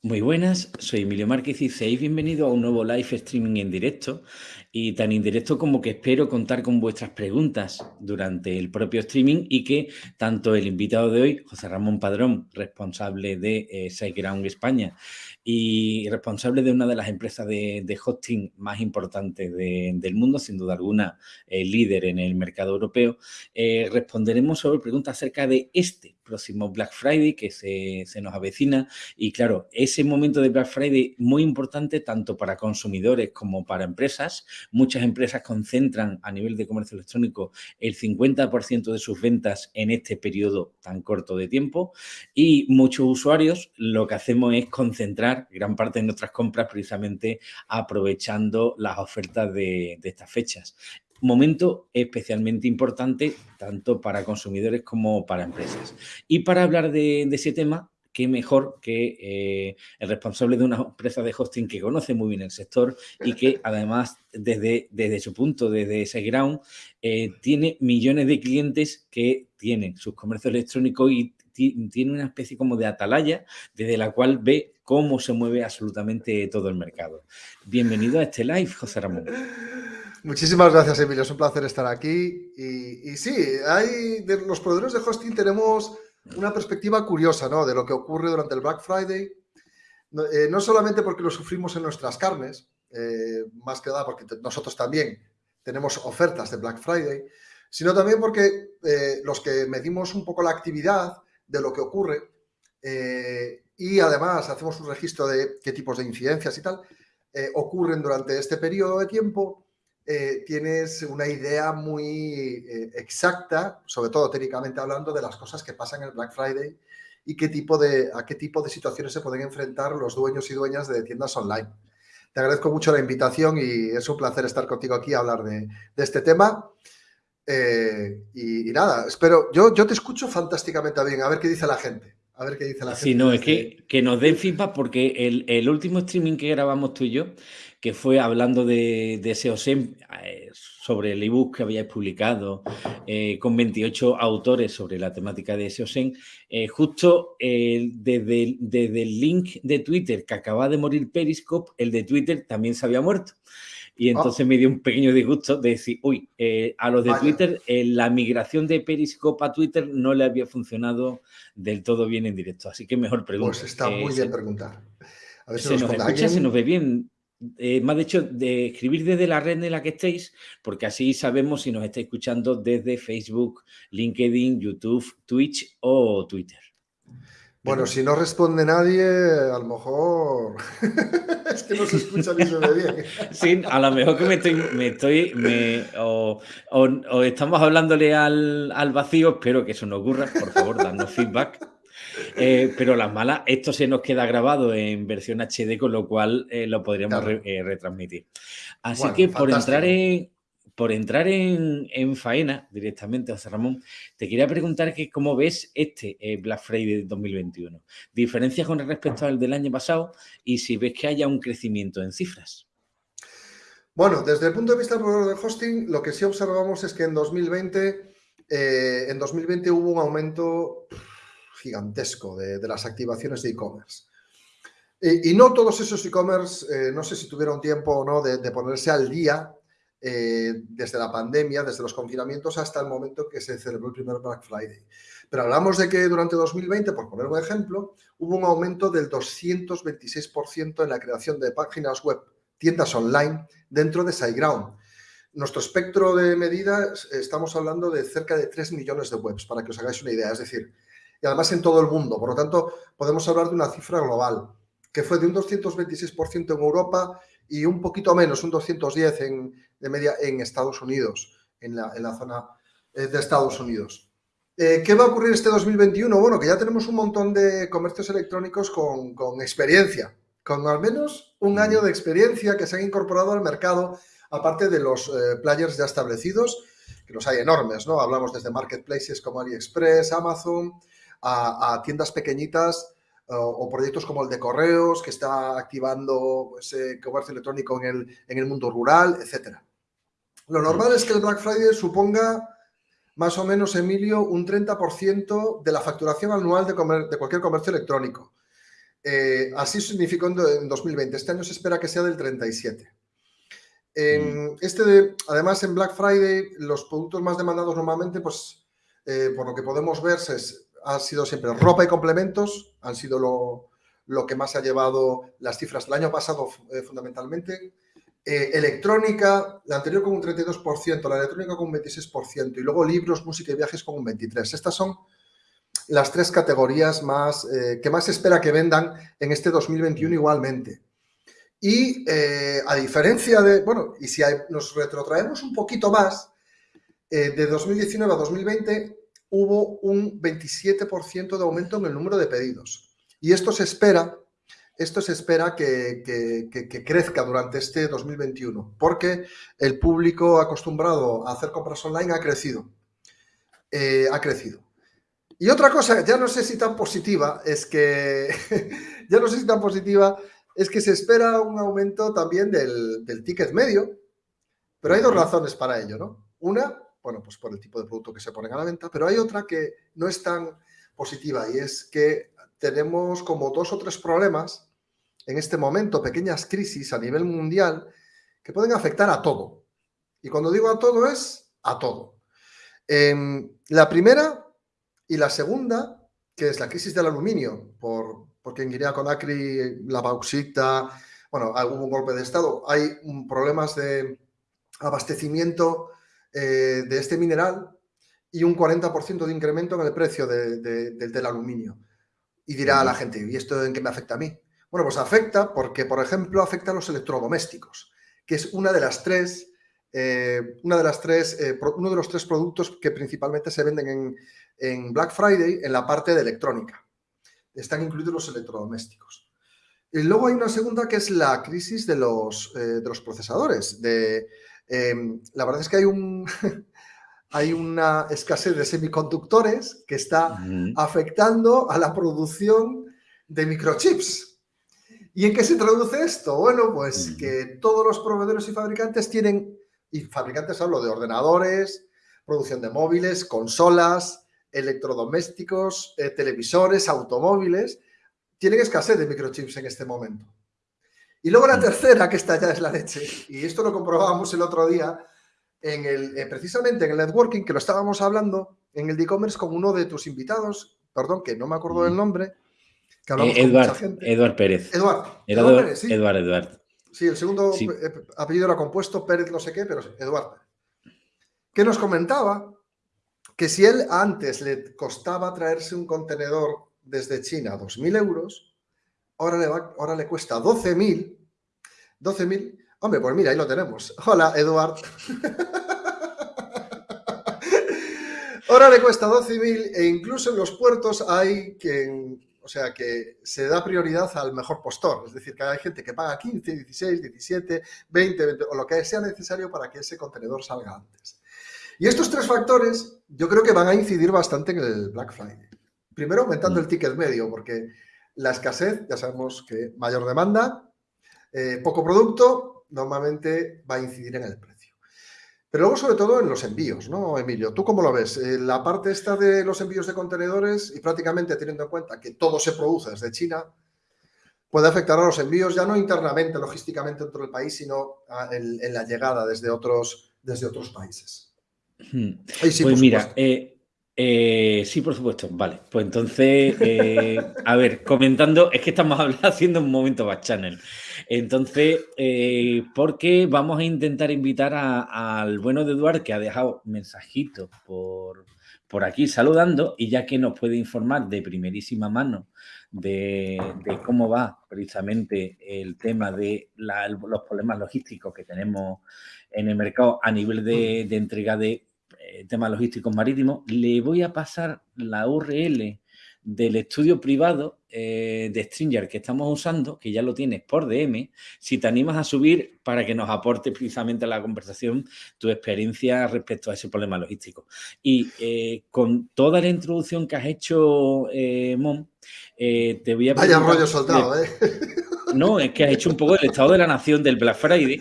Muy buenas, soy Emilio Márquez y seáis bienvenido a un nuevo live streaming en directo y tan indirecto como que espero contar con vuestras preguntas durante el propio streaming y que tanto el invitado de hoy, José Ramón Padrón, responsable de eh, SiteGround España y responsable de una de las empresas de, hosting más importantes del mundo, sin duda alguna líder en el mercado europeo, eh, responderemos sobre preguntas acerca de este próximo Black Friday que se, se, nos avecina y claro, ese momento de Black Friday muy importante tanto para consumidores como para empresas. Muchas empresas concentran a nivel de comercio electrónico el 50% de sus ventas en este periodo tan corto de tiempo y muchos usuarios lo que hacemos es concentrar gran parte de nuestras compras precisamente aprovechando las ofertas de, de estas fechas momento especialmente importante tanto para consumidores como para empresas. Y para hablar de, ese tema, qué mejor que eh, el responsable de una empresa de hosting que conoce muy bien el sector y que además desde, desde su punto, desde ese ground, eh, tiene millones de clientes que tienen sus comercios electrónicos y tiene una especie como de atalaya desde la cual ve cómo se mueve absolutamente todo el mercado. Bienvenido a este live, José Ramón. Muchísimas gracias, Emilio. Es un placer estar aquí. Y, sí, hay, de los proveedores de hosting tenemos una perspectiva curiosa ¿no? de lo que ocurre durante el Black Friday. No, eh, solamente porque lo sufrimos en nuestras carnes, eh, más que nada porque nosotros también tenemos ofertas de Black Friday, sino también porque eh, los que medimos un poco la actividad de lo que ocurre y además hacemos un registro de qué tipos de incidencias y tal ocurren durante este periodo de tiempo, eh, tienes una idea muy eh, exacta, sobre todo técnicamente hablando, de las cosas que pasan en el Black Friday y qué tipo de, a qué tipo de situaciones se pueden enfrentar los dueños y dueñas de tiendas online. Te agradezco mucho la invitación y es un placer estar contigo aquí a hablar de, este tema. Eh, y, nada, espero, yo, yo te escucho fantásticamente bien, a ver qué dice la gente. A ver qué dice la gente. Sí, no, es que, que nos den feedback porque el, el último streaming que grabamos tú y yo que fue hablando de, de SEOSEM eh, sobre el ebook que habíais publicado eh, con 28 autores sobre la temática de SEOSEM. Eh, justo desde, desde, el link de Twitter que acaba de morir Periscope, el de Twitter también se había muerto. Y ah. entonces me dio un pequeño disgusto de decir, uy, a los de Twitter, la migración de Periscope a Twitter no le había funcionado del todo bien en directo. Así que mejor pregunta. Pues está muy bien preguntar. A ver si se nos, escucha, se nos ve bien. Eh, más de hecho, de escribir desde la red en la que estéis, porque así sabemos si nos estáis escuchando desde Facebook, LinkedIn, YouTube, Twitch o Twitter. Bueno, si no responde nadie, a lo mejor es que no se escucha ni se ve bien. Sí, a lo mejor que me estoy, me estoy, me, o, o, estamos hablándole al, al vacío, espero que eso no ocurra, por favor, dadnos feedback. Eh, pero las malas, esto se nos queda grabado en versión HD, con lo cual eh, lo podríamos eh, retransmitir. Así que por entrar en, por entrar en, faena directamente, José Ramón, te quería preguntar que cómo ves este Black Friday 2021. Diferencias con respecto al del año pasado y si ves que haya un crecimiento en cifras. Bueno, desde el punto de vista del de hosting, lo que sí observamos es que en 2020, en 2020 hubo un aumento gigantesco de, las activaciones de e-commerce. Y, no todos esos e-commerce, eh, no sé si tuvieron tiempo o no de, ponerse al día eh, desde la pandemia, desde los confinamientos hasta el momento que se celebró el primer Black Friday. Pero hablamos de que durante 2020, por poner un ejemplo, hubo un aumento del 226% en la creación de páginas web, tiendas online, dentro de SiteGround. Nuestro espectro de medidas, estamos hablando de cerca de 3 millones de webs, para que os hagáis una idea. Es decir, y además en todo el mundo. Por lo tanto, podemos hablar de una cifra global, que fue de un 226% en Europa y un poquito menos, un 210 en, de media en Estados Unidos, en la, en la zona eh, de Estados Unidos. Eh, ¿Qué va a ocurrir este 2021? Bueno, que ya tenemos un montón de comercios electrónicos con, con experiencia, con al menos un mm. año de experiencia que se han incorporado al mercado, aparte de los eh, players ya establecidos, que los hay enormes, ¿no? Hablamos desde marketplaces como AliExpress, Amazon, a, tiendas pequeñitas o proyectos como el de correos, que está activando ese comercio electrónico en el, en el mundo rural, etcétera. Lo normal es que el Black Friday suponga más o menos, Emilio, un 30% de la facturación anual de, de, cualquier comercio electrónico. Eh, así significó en 2020. Este año se espera que sea del 37. En mm. este de, además, en Black Friday, los productos más demandados normalmente, pues, eh, por lo que podemos ver, se, han sido siempre ropa y complementos, han sido lo, lo que más ha llevado las cifras del año pasado eh, fundamentalmente. Eh, electrónica, la anterior con un 32%, la electrónica con un 26% y luego libros, música y viajes con un 23%. Estas son las tres categorías más eh, que más se espera que vendan en este 2021 igualmente. Y a diferencia de, bueno, y si nos retrotraemos un poquito más, de 2019 a 2020 hubo un 27% de aumento en el número de pedidos. Y esto se espera, esto se espera que, crezca durante este 2021, porque el público acostumbrado a hacer compras online ha crecido. Eh, ha crecido. Y otra cosa, ya no sé si tan positiva, es que ya no sé si tan positiva, es que se espera un aumento también del, del ticket medio, pero hay dos razones para ello, ¿no? Una, bueno, pues por el tipo de producto que se ponen a la venta, pero hay otra que no es tan positiva y es que tenemos como dos o tres problemas en este momento, pequeñas crisis a nivel mundial que pueden afectar a todo. Y cuando digo a todo es a todo. Em, la primera y la segunda, que es la crisis del aluminio, por, porque en Guinea Conakry la bauxita, bueno, hubo un golpe de Estado, hay problemas de abastecimiento eh, de este mineral y un 40% de incremento en el precio del aluminio. Y dirá a la gente, ¿y esto en qué me afecta a mí? Bueno, pues afecta porque, por ejemplo, afecta a los electrodomésticos, que es una de las tres, eh, una de las tres, eh, uno de los tres productos que principalmente se venden en, Black Friday en la parte de electrónica. Están incluidos los electrodomésticos. Y luego hay una segunda que es la crisis de los, eh, de los procesadores. De, la verdad es que hay un, hay una escasez de semiconductores que está afectando a la producción de microchips. ¿Y en qué se traduce esto? Bueno, pues que todos los proveedores y fabricantes tienen, y fabricantes hablo de ordenadores, producción de móviles, consolas, electrodomésticos, eh, televisores, automóviles, tienen escasez de microchips en este momento. Y luego la tercera, que esta ya es la leche, y esto lo comprobábamos el otro día, en el, eh, precisamente en el networking, que lo estábamos hablando, en el e-commerce con uno de tus invitados, perdón, que no me acuerdo del nombre, que hablamos eh, Eduard, Eduard Pérez. Eduard. Eduard, Pérez, sí. Eduard, Eduard. Sí, el segundo eh, apellido era compuesto, Pérez no sé qué, pero Eduard. Que nos comentaba que si él antes le costaba traerse un contenedor desde China a 2.000 euros, ahora le, va, ahora le cuesta 12.000, 12.000 Hombre, pues mira, ahí lo tenemos. Hola, Eduard. Ahora le cuesta 12.000 e incluso en los puertos hay que, o sea, que se da prioridad al mejor postor. Es decir, que hay gente que paga 15, 16, 17, 20, 20 o lo que sea necesario para que ese contenedor salga antes. Y estos tres factores yo creo que van a incidir bastante en el Black Friday. Primero, aumentando mm. el ticket medio, porque la escasez, ya sabemos que mayor demanda, eh, poco producto, normalmente va a incidir en el precio. Pero luego, sobre todo, en los envíos, ¿no, Emilio? ¿Tú cómo lo ves? Eh, la parte esta de los envíos de contenedores y prácticamente teniendo en cuenta que todo se produce desde China, puede afectar a los envíos ya no internamente, logísticamente dentro del país, sino en, la llegada desde otros, desde otros países. Hmm. pues mira, eh, eh, sí, por supuesto. Vale, pues entonces, a ver, comentando, es que estamos haciendo un momento back channel. Entonces, eh, porque vamos a intentar invitar al bueno de Eduard, que ha dejado mensajitos por, por aquí saludando, y ya que nos puede informar de primerísima mano de, cómo va precisamente el tema de los problemas logísticos que tenemos en el mercado a nivel de, entrega de eh, temas logísticos marítimos, le voy a pasar la URL del estudio privado eh, de Stringer que estamos usando, que ya lo tienes por DM, si te animas a subir para que nos aporte precisamente a la conversación tu experiencia respecto a ese problema logístico. Y eh, con toda la introducción que has hecho, eh, Mon, te voy a... Vaya rollo soltado, ¿eh? No, es que has hecho un poco el estado de la nación del Black Friday,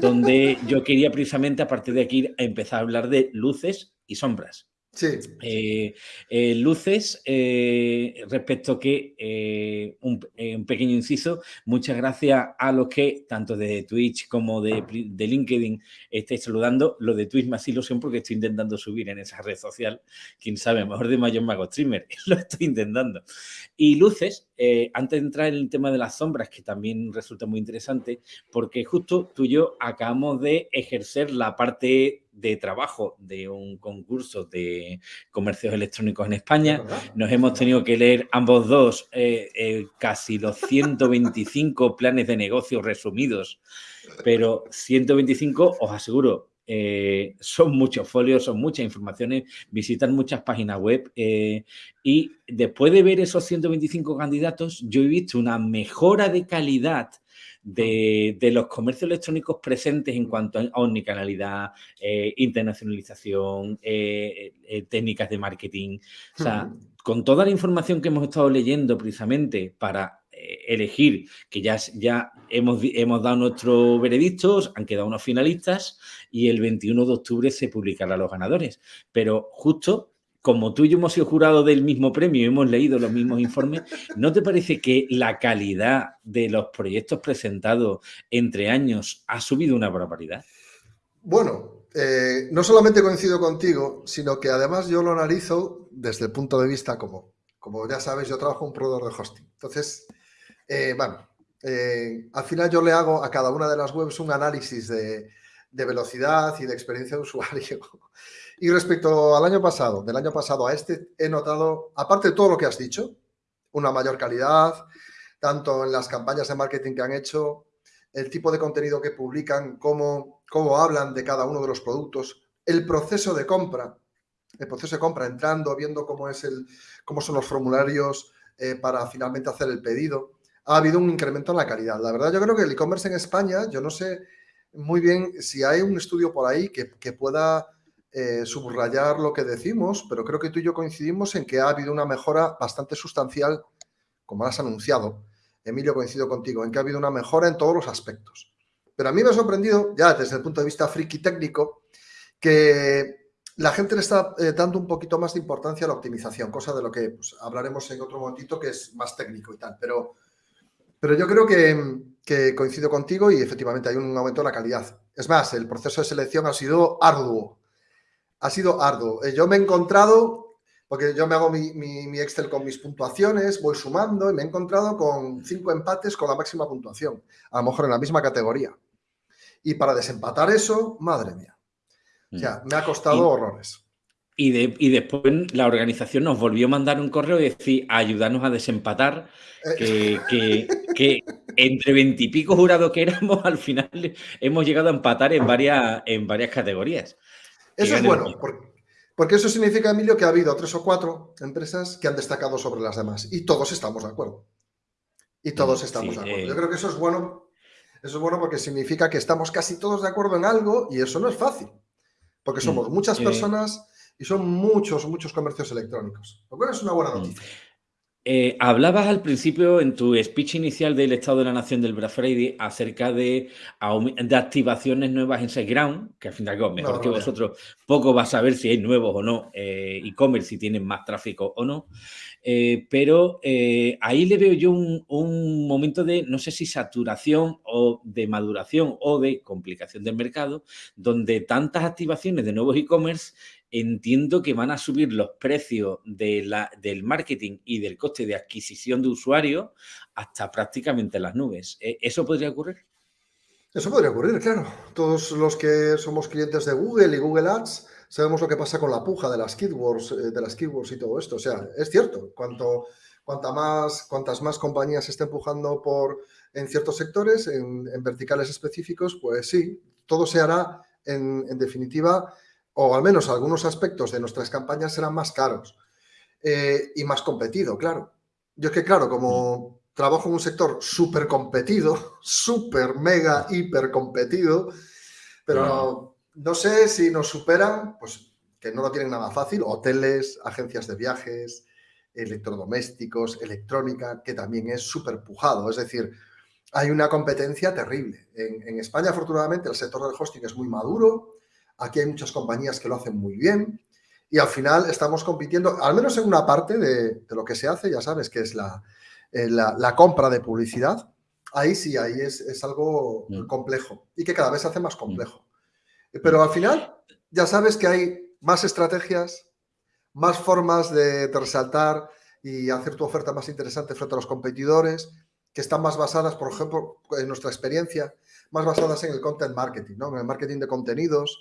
donde yo quería precisamente a partir de aquí empezar a hablar de luces y sombras. Sí. Eh, eh, luces, eh, respecto que un, un, pequeño inciso, muchas gracias a los que, tanto de Twitch como de, de LinkedIn, estáis saludando. Lo de Twitch más ilusión porque estoy intentando subir en esa red social. Quién sabe, mejor de mayor mago streamer. Lo estoy intentando. Y luces, antes de entrar en el tema de las sombras, que también resulta muy interesante, porque justo tú y yo acabamos de ejercer la parte de trabajo de un concurso de comercios electrónicos en España. Nos hemos tenido que leer ambos dos eh, eh, casi los 125 planes de negocio resumidos, pero 125, os aseguro, eh, son muchos folios, son muchas informaciones, visitan muchas páginas web y después de ver esos 125 candidatos, yo he visto una mejora de calidad de, los comercios electrónicos presentes en cuanto a omnicanalidad, eh, internacionalización, eh, eh, técnicas de marketing. O sea, con toda la información que hemos estado leyendo precisamente para elegir, que ya, ya hemos, hemos dado nuestros veredictos, han quedado unos finalistas y el 21 de octubre se publicarán los ganadores. Pero justo como tú y yo hemos sido jurados del mismo premio y hemos leído los mismos informes, ¿no te parece que la calidad de los proyectos presentados entre años ha subido una barbaridad? Bueno, eh, no solamente coincido contigo, sino que además yo lo analizo desde el punto de vista como, como ya sabes, yo trabajo un proveedor de hosting. Entonces, eh, bueno, eh, al final yo le hago a cada una de las webs un análisis de velocidad y de experiencia de usuario. Y respecto al año pasado, del año pasado a este, he notado, aparte de todo lo que has dicho, una mayor calidad, tanto en las campañas de marketing que han hecho, el tipo de contenido que publican, cómo, cómo hablan de cada uno de los productos, el proceso de compra, el proceso de compra, entrando, viendo cómo, es el, cómo son los formularios eh, para finalmente hacer el pedido. Ha habido un incremento en la calidad. La verdad, yo creo que el e-commerce en España, yo no sé muy bien si hay un estudio por ahí que, que pueda eh, subrayar lo que decimos, pero creo que tú y yo coincidimos en que ha habido una mejora bastante sustancial, como has anunciado. Emilio, coincido contigo, en que ha habido una mejora en todos los aspectos. Pero a mí me ha sorprendido, ya desde el punto de vista friki técnico, que la gente le está eh, dando un poquito más de importancia a la optimización, cosa de lo que pues, hablaremos en otro momentito que es más técnico y tal. Pero, pero yo creo que, que coincido contigo y efectivamente hay un aumento de la calidad. Es más, el proceso de selección ha sido arduo, ha sido arduo. Eh, yo me he encontrado, porque yo me hago mi, Excel con mis puntuaciones, voy sumando y me he encontrado con cinco empates con la máxima puntuación, a lo mejor en la misma categoría. Y para desempatar eso, madre mía. O sea, mm. me ha costado horrores. Y, después la organización nos volvió a mandar un correo y decir, ayudarnos a desempatar, eh. que, que, entre veintipico jurados que éramos, al final hemos llegado a empatar en varias, en varias categorías. Eso es bueno, porque, eso significa, Emilio, que ha habido tres o cuatro empresas que han destacado sobre las demás y todos estamos de acuerdo. Y todos estamos de acuerdo. Yo creo que eso es bueno. Eso es bueno porque significa que estamos casi todos de acuerdo en algo y eso no es fácil. Porque mm, somos muchas eh. personas y son muchos, muchos comercios electrónicos. Lo cual es una buena mm. noticia. Eh, hablabas al principio en tu speech inicial del Estado de la Nación del Black Friday acerca de, de activaciones nuevas en SiteGround, que al final, mejor que vosotros, poco va a saber si hay nuevos o no eh, e-commerce, si tienen más tráfico o no. Eh, pero ahí le veo yo un, momento de, no sé si saturación o de maduración o de complicación del mercado, donde tantas activaciones de nuevos e-commerce entiendo que van a subir los precios de la, del marketing y del coste de adquisición de usuarios hasta prácticamente las nubes. ¿E, ¿Eso podría ocurrir? Eso podría ocurrir, claro. Todos los que somos clientes de Google y Google Ads sabemos lo que pasa con la puja de las keywords, eh, de las keywords y todo esto. O sea, es cierto, cuanto, cuanta más, cuantas más compañías estén empujando por, en ciertos sectores, en, verticales específicos, pues sí, todo se hará en, en definitiva o al menos algunos aspectos de nuestras campañas serán más caros eh, y más competido, claro. Yo es que, claro, como trabajo en un sector súper competido, súper, mega, hiper competido, pero no sé si nos superan, pues que no lo tienen nada fácil, hoteles, agencias de viajes, electrodomésticos, electrónica, que también es súper pujado. Es decir, hay una competencia terrible. En, en España, afortunadamente, el sector del hosting es muy maduro, Aquí hay muchas compañías que lo hacen muy bien y al final estamos compitiendo, al menos en una parte de, lo que se hace, ya sabes, que es la, eh, la, compra de publicidad. Ahí sí, ahí es, algo mm. complejo y que cada vez se hace más complejo. Pero al final ya sabes que hay más estrategias, más formas de, resaltar y hacer tu oferta más interesante frente a los competidores, que están más basadas, por ejemplo, en nuestra experiencia, más basadas en el content marketing, ¿no? en el marketing de contenidos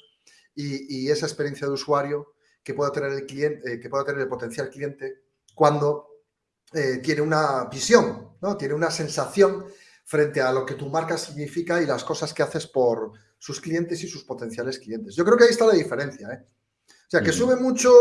y, esa experiencia de usuario que pueda tener el cliente, eh, que pueda tener el potencial cliente cuando eh, tiene una visión, ¿no? tiene una sensación frente a lo que tu marca significa y las cosas que haces por sus clientes y sus potenciales clientes. Yo creo que ahí está la diferencia. ¿eh? O sea, que sube mucho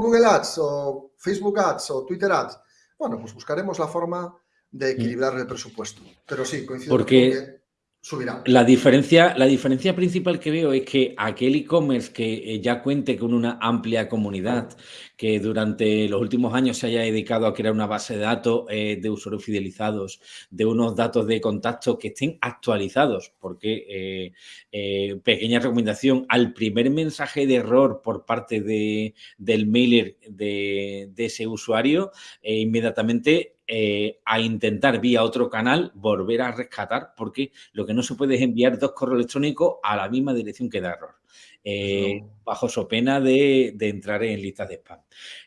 Google Ads o Facebook Ads o Twitter Ads. Bueno, pues buscaremos la forma de equilibrar el presupuesto. Pero sí, coincido Porque subirá. La diferencia, la diferencia principal que veo es que aquel e-commerce que eh, ya cuente con una amplia comunidad, que durante los últimos años se haya dedicado a crear una base de datos eh, de usuarios fidelizados, de unos datos de contacto que estén actualizados, porque, eh, pequeña recomendación, al primer mensaje de error por parte de, del mailer de, de ese usuario, inmediatamente eh, a intentar vía otro canal volver a rescatar, porque lo que no se puede es enviar dos correos electrónicos a la misma dirección que da error. Eh, bajo su pena de, entrar en listas de spam.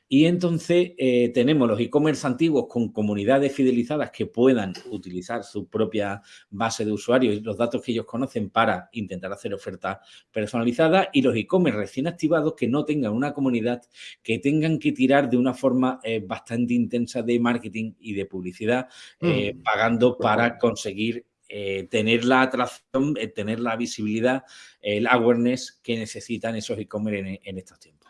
Y entonces eh, tenemos los e-commerce antiguos con comunidades fidelizadas que puedan utilizar su propia base de usuarios y los datos que ellos conocen para intentar hacer ofertas personalizadas y los e-commerce recién activados que no tengan una comunidad, que tengan que tirar de una forma eh, bastante intensa de marketing y de publicidad, mm. pagando para conseguir eh, tener la atracción, eh, tener la visibilidad, el awareness que necesitan esos e-commerce en, estos tiempos.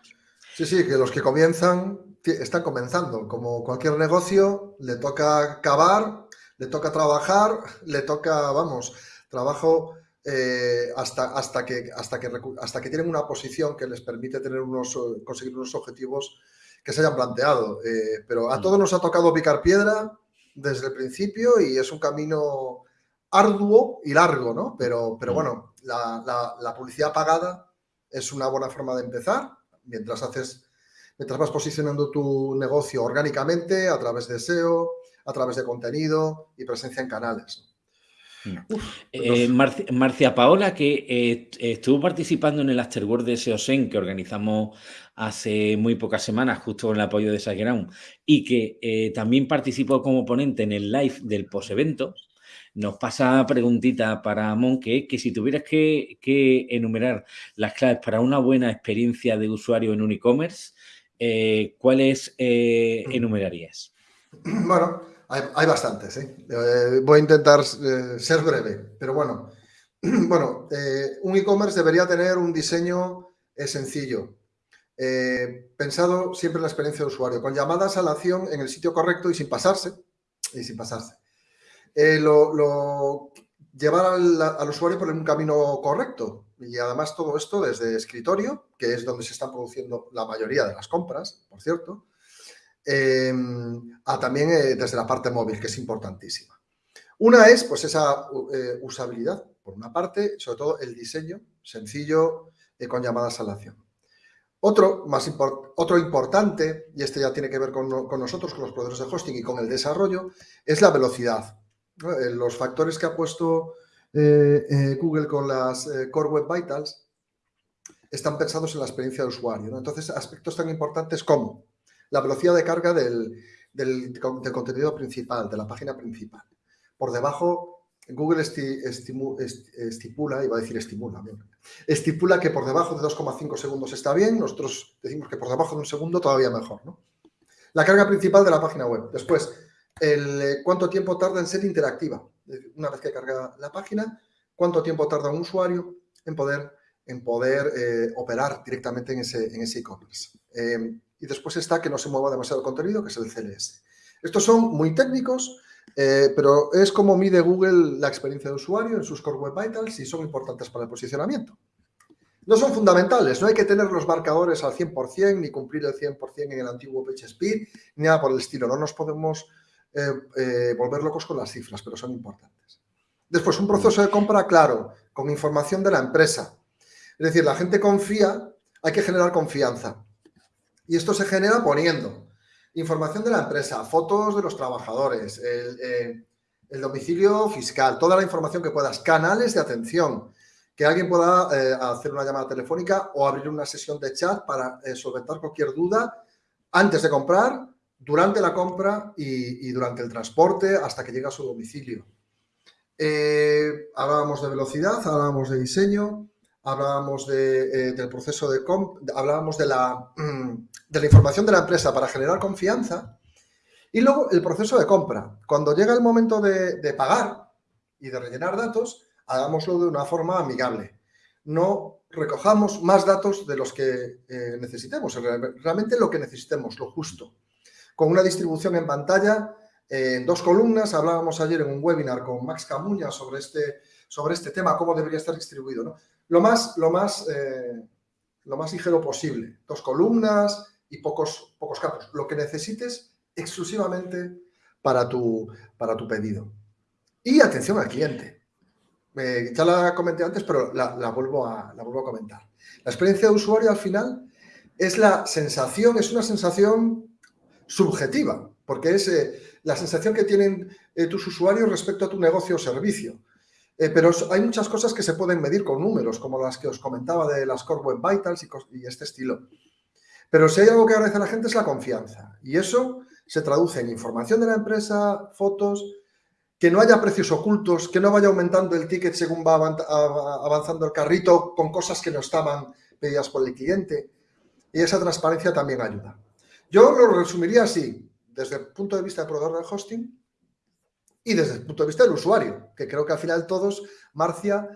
Sí, sí, que los que comienzan están comenzando. Como cualquier negocio, le toca cavar, le toca trabajar, le toca, vamos, trabajo eh, hasta, hasta, que, hasta, que, hasta que tienen una posición que les permite tener unos, conseguir unos objetivos que se hayan planteado. pero a mm. todos nos ha tocado picar piedra desde el principio y es un camino arduo y largo, ¿no? Pero, pero mm. bueno, la, publicidad pagada es una buena forma de empezar mientras haces, mientras vas posicionando tu negocio orgánicamente a través de SEO, a través de contenido y presencia en canales. Mm. Eh, Marcia, Paola, que eh, estuvo participando en el Afterword de SEOSEN que organizamos hace muy pocas semanas, justo con el apoyo de SiteGround, y que eh, también participó como ponente en el live del post-evento, nos pasa preguntita para Mon, que, que si tuvieras que, enumerar las claves para una buena experiencia de usuario en un e-commerce, eh, ¿cuáles eh, mm. enumerarías? Bueno, hay, bastantes. ¿eh? voy a intentar ser breve, pero bueno. Bueno, un e-commerce debería tener un diseño sencillo, pensado siempre en la experiencia de usuario, con llamadas a la acción en el sitio correcto y sin pasarse, y sin pasarse. Eh, llevar al, usuario por un camino correcto. Y además todo esto desde escritorio, que es donde se están produciendo la mayoría de las compras, por cierto, em, a también eh, desde la parte móvil, que es importantísima. Una es pues esa eh, usabilidad, por una parte, sobre todo el diseño sencillo con llamadas a la acción. Otro, más otro importante, y este ya tiene que ver con, con nosotros, con los proveedores de hosting y con el desarrollo, es la velocidad. Eh, los factores que ha puesto eh, eh, Google con las Core Web Vitals están pensados en la experiencia de usuario. Entonces, aspectos tan importantes como la velocidad de carga del, contenido principal, de la página principal. Por debajo, Google estipula, iba a decir estimula, estipula que por debajo de 2,5 segundos está bien, nosotros decimos que por debajo de un segundo todavía mejor. La carga principal de la página web. Después, el eh, cuánto tiempo tarda en ser interactiva. Una vez que carga la página, cuánto tiempo tarda un usuario en poder, en poder eh, operar directamente en ese e-commerce. Eh, y después está que no se mueva demasiado contenido, que es el CLS. Estos son muy técnicos, pero es como mide Google la experiencia de usuario en sus Core Web Vitals y son importantes para el posicionamiento. No son fundamentales, no hay que tener los marcadores al 100% ni cumplir el 100% en el antiguo PageSpeed, ni nada por el estilo. No nos podemos eh, eh, volver locos con las cifras, pero son importantes. Después, un proceso de compra claro, con información de la empresa. Es decir, la gente confía, hay que generar confianza. Y esto se genera poniendo información de la empresa, fotos de los trabajadores, el, eh, domicilio fiscal, toda la información que puedas, canales de atención, que alguien pueda hacer una llamada telefónica o abrir una sesión de chat para solventar cualquier duda antes de comprar, durante la compra y, durante el transporte hasta que llega a su domicilio. hablábamos de velocidad, hablábamos de diseño, hablábamos del proceso de compra, hablábamos de la, de la información de la empresa para generar confianza y luego el proceso de compra. Cuando llega el momento de, pagar y de rellenar datos, hagámoslo de una forma amigable. No recojamos más datos de los que eh, necesitemos, realmente lo que necesitemos, lo justo. Con una distribución en pantalla, eh, en dos columnas, hablábamos ayer en un webinar con Max Camuña sobre este, sobre este tema, cómo debería estar distribuido. Lo, más, lo, más, eh, lo más ligero posible, dos columnas, y pocos, pocos campos. Lo que necesites exclusivamente para tu, para tu pedido. Y atención al cliente. ya la comenté antes, pero la, vuelvo a, la vuelvo a comentar. La experiencia de usuario al final es la sensación, es una sensación subjetiva, porque es eh, la sensación que tienen eh, tus usuarios respecto a tu negocio o servicio. Eh, pero hay muchas cosas que se pueden medir con números, como las que os comentaba de las Core Web Vitals y, y este estilo. Pero si hay algo que agradece a la gente es la confianza. Y eso se traduce en información de la empresa, fotos, que no haya precios ocultos, que no vaya aumentando el ticket según va avanzando el carrito con cosas que no estaban pedidas por el cliente. Y esa transparencia también ayuda. Yo lo resumiría así, desde el punto de vista del proveedor de hosting y desde el punto de vista del usuario, que creo que al final todos, Marcia,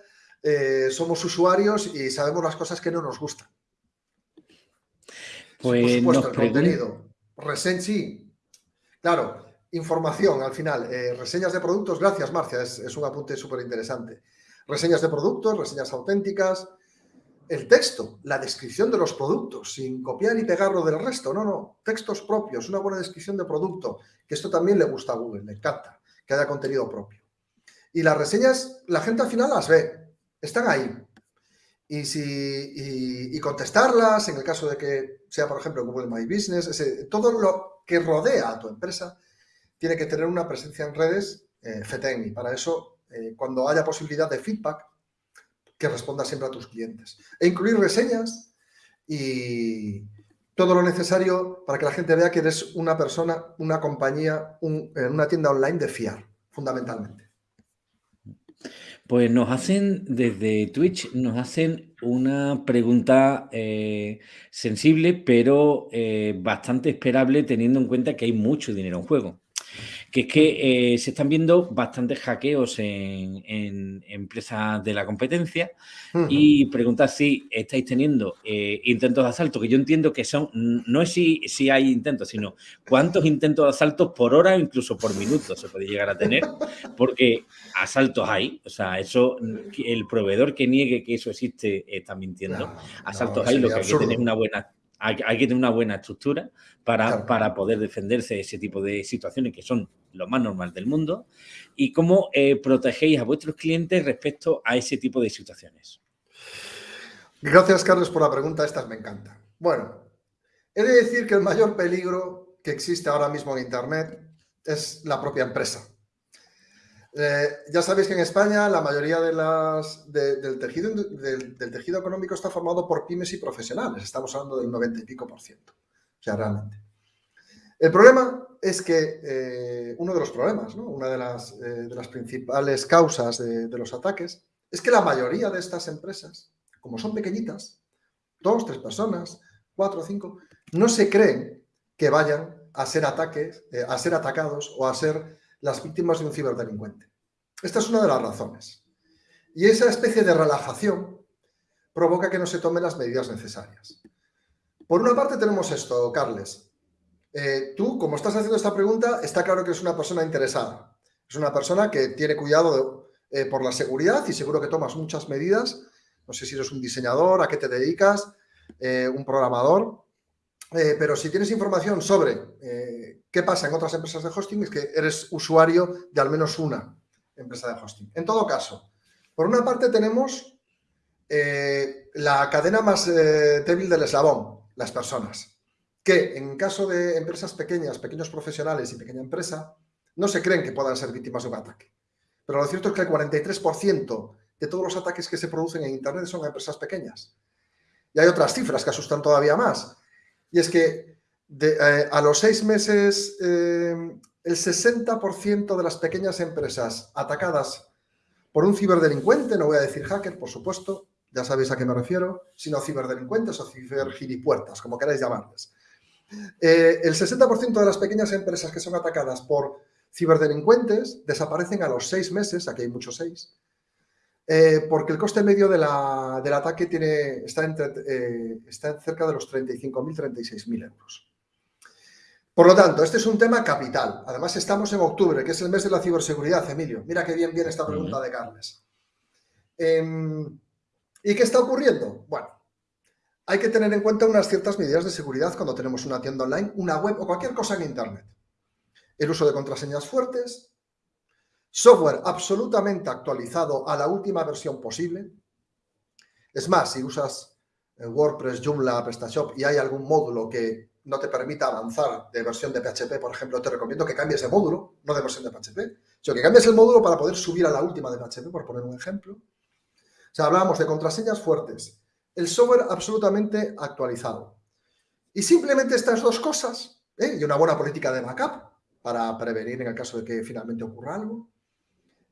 eh, somos usuarios y sabemos las cosas que no nos gustan. Pues Por supuesto, el contenido. Reseña, sí. Claro, información al final. Eh, reseñas de productos, gracias Marcia, es, un apunte súper interesante. Reseñas de productos, reseñas auténticas. El texto, la descripción de los productos, sin copiar y pegarlo del resto. No, no, textos propios, una buena descripción de producto, que esto también le gusta a Google, le encanta, que haya contenido propio. Y las reseñas, la gente al final las ve, están ahí y, si, y, contestarlas en el caso de que sea, por ejemplo, Google My Business, todo lo que rodea a tu empresa tiene que tener una presencia en redes eh, para eso, eh, cuando haya posibilidad de feedback, que responda siempre a tus clientes. E incluir reseñas y todo lo necesario para que la gente vea que eres una persona, una compañía, una tienda online de fiar, fundamentalmente. Pues nos hacen desde Twitch, nos hacen una pregunta eh, sensible, pero eh, bastante esperable teniendo en cuenta que hay mucho dinero en juego que es que eh, se están viendo bastantes hackeos en, empresas de la competencia y preguntar si estáis teniendo eh, intentos de asalto, que yo entiendo que son, no es si, si hay intentos, sino cuántos intentos de asalto por hora o incluso por minuto se puede llegar a tener, porque asaltos hay, o sea, eso, el proveedor que niegue que eso existe está mintiendo, asaltos hay, lo que hay que tener una buena hay, que tener una buena estructura para, para, poder defenderse de ese tipo de situaciones que son lo más normal del mundo y cómo eh, protegéis a vuestros clientes respecto a ese tipo de situaciones. Gracias, Carlos, por la pregunta. Estas me encantan. Bueno, he de decir que el mayor peligro que existe ahora mismo en Internet es la propia empresa. Eh, ya sabéis que en España la mayoría del, tejido, económico está formado por pymes y profesionales. Estamos hablando del 90 y pico por ciento. O sea, realmente. El problema es que eh, uno de los problemas, una eh, de las, principales causas de, los ataques, es que la mayoría de estas empresas, como son pequeñitas, dos, tres personas, cuatro, cinco, no se creen que vayan a ser ataques, a ser atacados o a ser las víctimas de un ciberdelincuente. Esta es una de las razones. Y esa especie de relajación provoca que no se tomen las medidas necesarias. Por una parte tenemos esto, Carles. Eh, tú, como estás haciendo esta pregunta, está claro que es una persona interesada. Es una persona que tiene cuidado eh, por la seguridad y seguro que tomas muchas medidas. No sé si eres un diseñador, a qué te dedicas, eh, un programador. Pero si tienes información sobre ¿Qué pasa en otras empresas de hosting? Es que eres usuario de al menos una empresa de hosting. En todo caso, por una parte tenemos eh, la cadena más eh, débil del eslabón, las personas, que en caso de empresas pequeñas, pequeños profesionales y pequeña empresa, no se creen que puedan ser víctimas de un ataque. Pero lo cierto es que el 43% de todos los ataques que se producen en Internet son a empresas pequeñas. Y hay otras cifras que asustan todavía más. Y es que eh, a los seis meses, eh, el 60% de las pequeñas empresas atacadas por un ciberdelincuente, no voy a decir hacker, por supuesto, ya sabéis a qué me refiero, sino ciberdelincuentes o cibergilipuertas, como queráis llamarles. Eh, el 60% de las pequeñas empresas que son atacadas por ciberdelincuentes desaparecen a los seis meses, aquí hay muchos seis, eh, porque el coste medio del ataque tiene, está, entre, eh, está cerca de los 35.000, 36.000 euros. Por lo tanto, este es un tema capital. Además, estamos en octubre, que es el mes de la ciberseguridad, Emilio. Mira qué bien viene esta pregunta de Carles. Em, ¿Y qué está ocurriendo? Bueno, hay que tener en cuenta unas ciertas medidas de seguridad cuando tenemos una tienda online, una web o cualquier cosa en Internet. El uso de contraseñas fuertes, software absolutamente actualizado a la última versión posible. Es más, si usas eh, WordPress, Joomla, PrestaShop y hay algún módulo que no te permita avanzar de versión de PHP, por ejemplo, te recomiendo que cambies de módulo, no de versión de PHP, sino que cambies el módulo para poder subir a la última de PHP, por poner un ejemplo. O sea, hablábamos de contraseñas fuertes, el software absolutamente actualizado. Y simplemente estas dos cosas, ¿eh? y una buena política de backup para prevenir en el caso de que finalmente ocurra algo,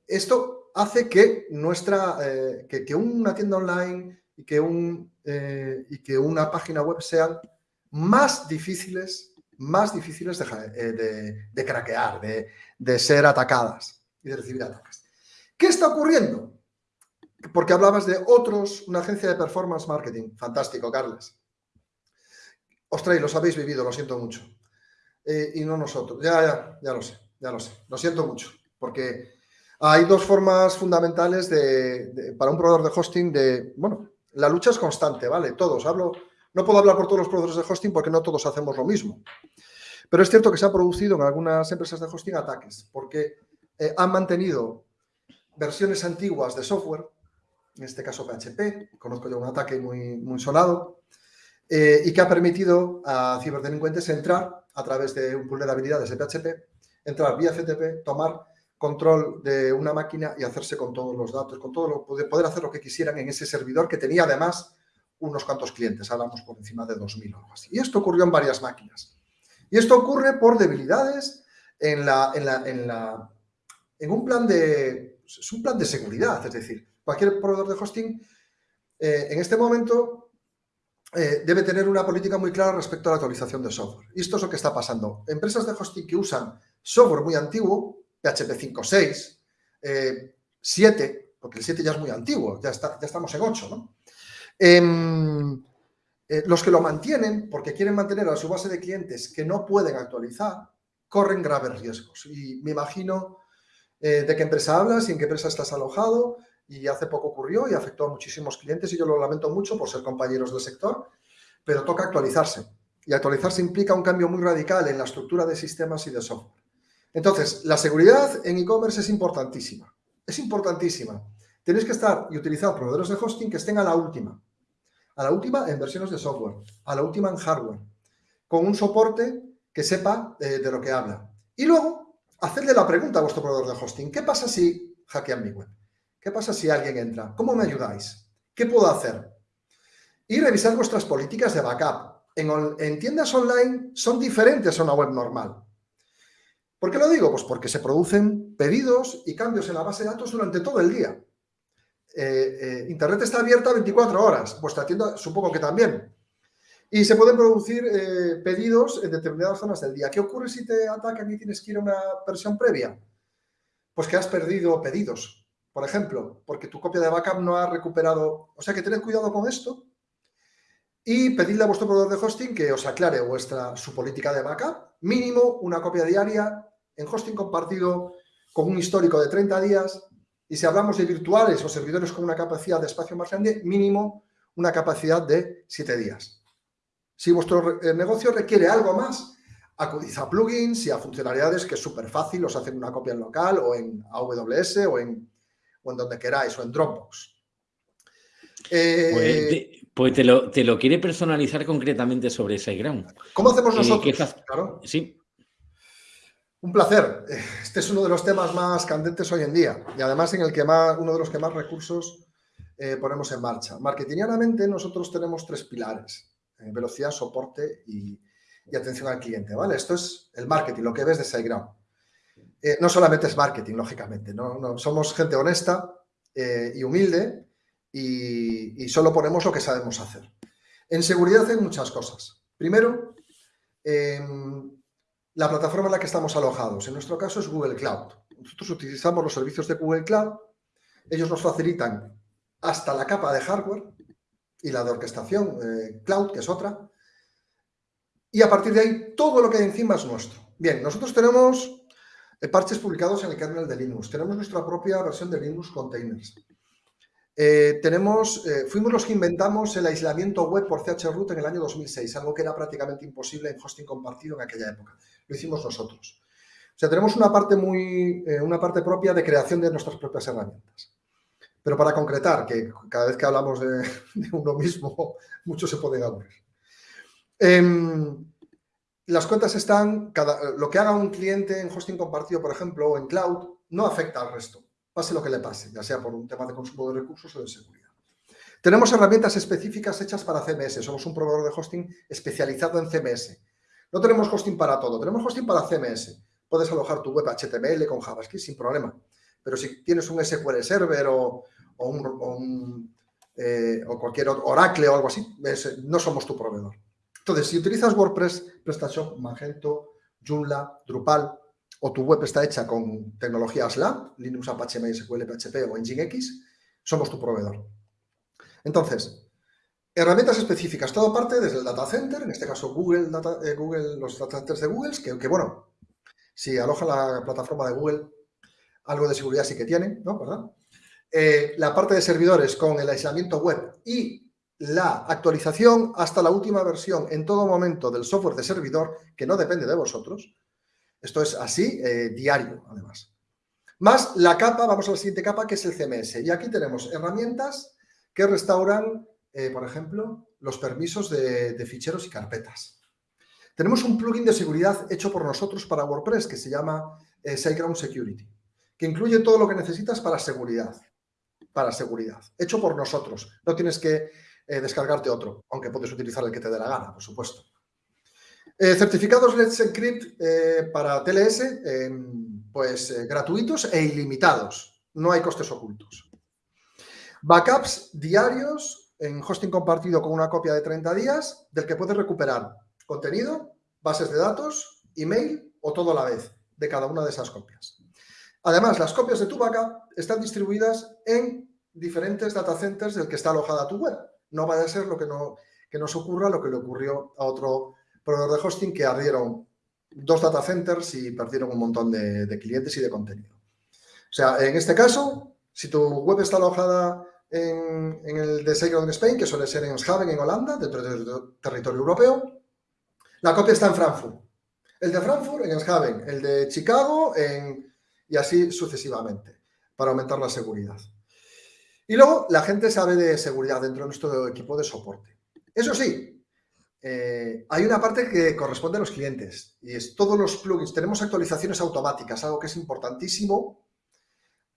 esto hace que, nuestra, eh, que, una tienda online y que, un, eh, y que una página web sean más difíciles, más difíciles de, de craquear, de ser atacadas y de recibir ataques. ¿Qué está ocurriendo? porque hablabas de otros, una agencia de performance marketing. Fantástico, Carles. Ostras, los habéis vivido, lo siento mucho. Eh, y no nosotros. Ya, ya, ya lo sé, ya lo sé. Lo siento mucho, porque hay dos formas fundamentales de, para un proveedor de hosting de, bueno, la lucha es constante, ¿vale? Todos, hablo, no puedo hablar por todos los proveedores de hosting porque no todos hacemos lo mismo. Pero es cierto que se han producido en algunas empresas de hosting ataques, porque eh, han mantenido versiones antiguas de software en este caso PHP, conozco yo un ataque muy, muy sonado, eh, y que ha permitido a ciberdelincuentes entrar a través de un pool de habilidades de PHP, entrar vía FTP, tomar control de una máquina y hacerse con todos los datos, con todo lo, poder hacer lo que quisieran en ese servidor que tenía además unos cuantos clientes, hablamos por encima de 2.000 o algo así. Y esto ocurrió en varias máquinas. Y esto ocurre por debilidades en, un plan de... Es un plan de seguridad, es decir, cualquier proveedor de hosting eh, en este momento eh, debe tener una política muy clara respecto a la actualización de software. Y esto es lo que está pasando. Empresas de hosting que usan software muy antiguo, PHP 5.6, 7, porque el 7 ya es muy antiguo, ya, está, ya estamos en 8, ¿no? Em, eh, los que lo mantienen, porque quieren mantener a su base de clientes que no pueden actualizar, corren graves riesgos. Y me imagino de qué empresa hablas y en qué empresa estás alojado y hace poco ocurrió y afectó a muchísimos clientes y yo lo lamento mucho por ser compañeros del sector, pero toca actualizarse. Y actualizarse implica un cambio muy radical en la estructura de sistemas y de software. Entonces, la seguridad en e-commerce es importantísima. Es importantísima. Tenéis que estar y utilizar proveedores de hosting que estén a la última. A la última en versiones de software, a la última en hardware, con un soporte que sepa eh, de lo que habla. Y luego, hacerle la pregunta a vuestro proveedor de hosting. ¿Qué pasa si hackean mi web? ¿Qué pasa si alguien entra? ¿Cómo me ayudáis? ¿Qué puedo hacer? Y revisar vuestras políticas de backup. En, tiendas online son diferentes a una web normal. ¿Por qué lo digo? Pues porque se producen pedidos y cambios en la base de datos durante todo el día. Eh, eh, Internet está abierta 24 horas, vuestra tienda supongo que también. Y se pueden producir eh, pedidos en determinadas zonas del día. ¿Qué ocurre si te atacan y tienes que ir a una versión previa? Pues que has perdido pedidos por ejemplo, porque tu copia de backup no ha recuperado. O sea que tened cuidado con esto y pedidle a vuestro proveedor de hosting que os aclare vuestra, su política de backup. Mínimo una copia diaria en hosting compartido con un histórico de 30 días. Y si hablamos de virtuales o servidores con una capacidad de espacio más grande, mínimo una capacidad de 7 días. Si vuestro eh, negocio requiere algo más, acudid a plugins y a funcionalidades que es súper fácil, os hacen una copia en local o en AWS o en donde queráis, o en Dropbox. pues, pues te, lo, te, lo, quiere personalizar concretamente sobre SiteGround. ¿Cómo hacemos nosotros? claro. Sí. Un placer. Este es uno de los temas más candentes hoy en día y además en el que más, uno de los que más recursos eh, ponemos en marcha. Marketingianamente nosotros tenemos tres pilares, eh, velocidad, soporte y, atención al cliente. ¿vale? Esto es el marketing, lo que ves de SiteGround. Eh, no solamente es marketing, lógicamente, ¿no? somos gente honesta y humilde y, solo ponemos lo que sabemos hacer. En seguridad hay muchas cosas. Primero, em, la plataforma en la que estamos alojados. En nuestro caso es Google Cloud. Nosotros utilizamos los servicios de Google Cloud. Ellos nos facilitan hasta la capa de hardware y la de orquestación eh, cloud, que es otra. Y a partir de ahí, todo lo que hay encima es nuestro. Bien, nosotros tenemos eh, parches publicados en el kernel de Linux. Tenemos nuestra propia versión de Linux Containers. Eh, tenemos, eh, fuimos los que inventamos el aislamiento web por chroot en el año 2006, algo que era prácticamente imposible en hosting compartido en aquella época. Lo hicimos nosotros. O sea, tenemos una parte, muy, eh, una parte propia de creación de nuestras propias herramientas. Pero para concretar, que cada vez que hablamos de, uno mismo, mucho se puede aburrir. Em, las cuentas están, cada, lo que haga un cliente en hosting compartido, por ejemplo, o en cloud, no afecta al resto pase lo que le pase, ya sea por un tema de consumo de recursos o de seguridad. Tenemos herramientas específicas hechas para CMS, somos un proveedor de hosting especializado en CMS. No tenemos hosting para todo, tenemos hosting para CMS. Puedes alojar tu web HTML con JavaScript sin problema, pero si tienes un SQL Server o, un, eh, o cualquier Oracle o algo así, no somos tu proveedor. Entonces, si utilizas WordPress, PrestaShop, Magento, Joomla, Drupal, o tu web está hecha con tecnologías LAMP, Linux, Apache, MySQL, PHP o Nginx, somos tu proveedor. Entonces, herramientas específicas, todo parte desde el data center, en este caso Google, eh, Google los data centers de Google, que, bueno, si aloja la plataforma de Google, algo de seguridad sí que tiene, ¿no? Eh, la parte de servidores con el aislamiento web y la actualización hasta la última versión en todo momento del software de servidor, que no depende de vosotros, esto es así, eh, diario, además. Más la capa, vamos a la siguiente capa, que es el CMS. Y aquí tenemos herramientas que restauran, eh, por ejemplo, los permisos de, ficheros y carpetas. Tenemos un plugin de seguridad hecho por nosotros para WordPress que se llama eh, SiteGround Security, que incluye todo lo que necesitas para seguridad. Para seguridad. Hecho por nosotros. No tienes que descargarte otro, aunque puedes utilizar el que te dé la gana, por supuesto. Eh, certificados Let's Encrypt eh, para TLS, em, pues eh, gratuitos e ilimitados. No hay costes ocultos. Backups diarios en hosting compartido con una copia de 30 días, del que puedes recuperar contenido, bases de datos, email o todo a la vez de cada una de esas copias. Además, las copias de tu backup están distribuidas en diferentes data centers del que está alojada tu web. No vaya a ser lo que, no, que nos ocurra lo que le ocurrió a otro proveedor de hosting que ardieron dos data centers y perdieron un montón de, clientes y de contenido. O sea, en este caso, si tu web está alojada en, el de SiteGround Spain, que suele ser en Schaven, en Holanda, dentro del territorio europeo, la copia está en Frankfurt. El de Frankfurt en Schaven, el de Chicago en, y así sucesivamente, para aumentar la seguridad. Y luego, la gente sabe de seguridad dentro de nuestro equipo de soporte. Eso sí, eh, hay una parte que corresponde a los clientes y es todos los plugins. Tenemos actualizaciones automáticas, algo que es importantísimo.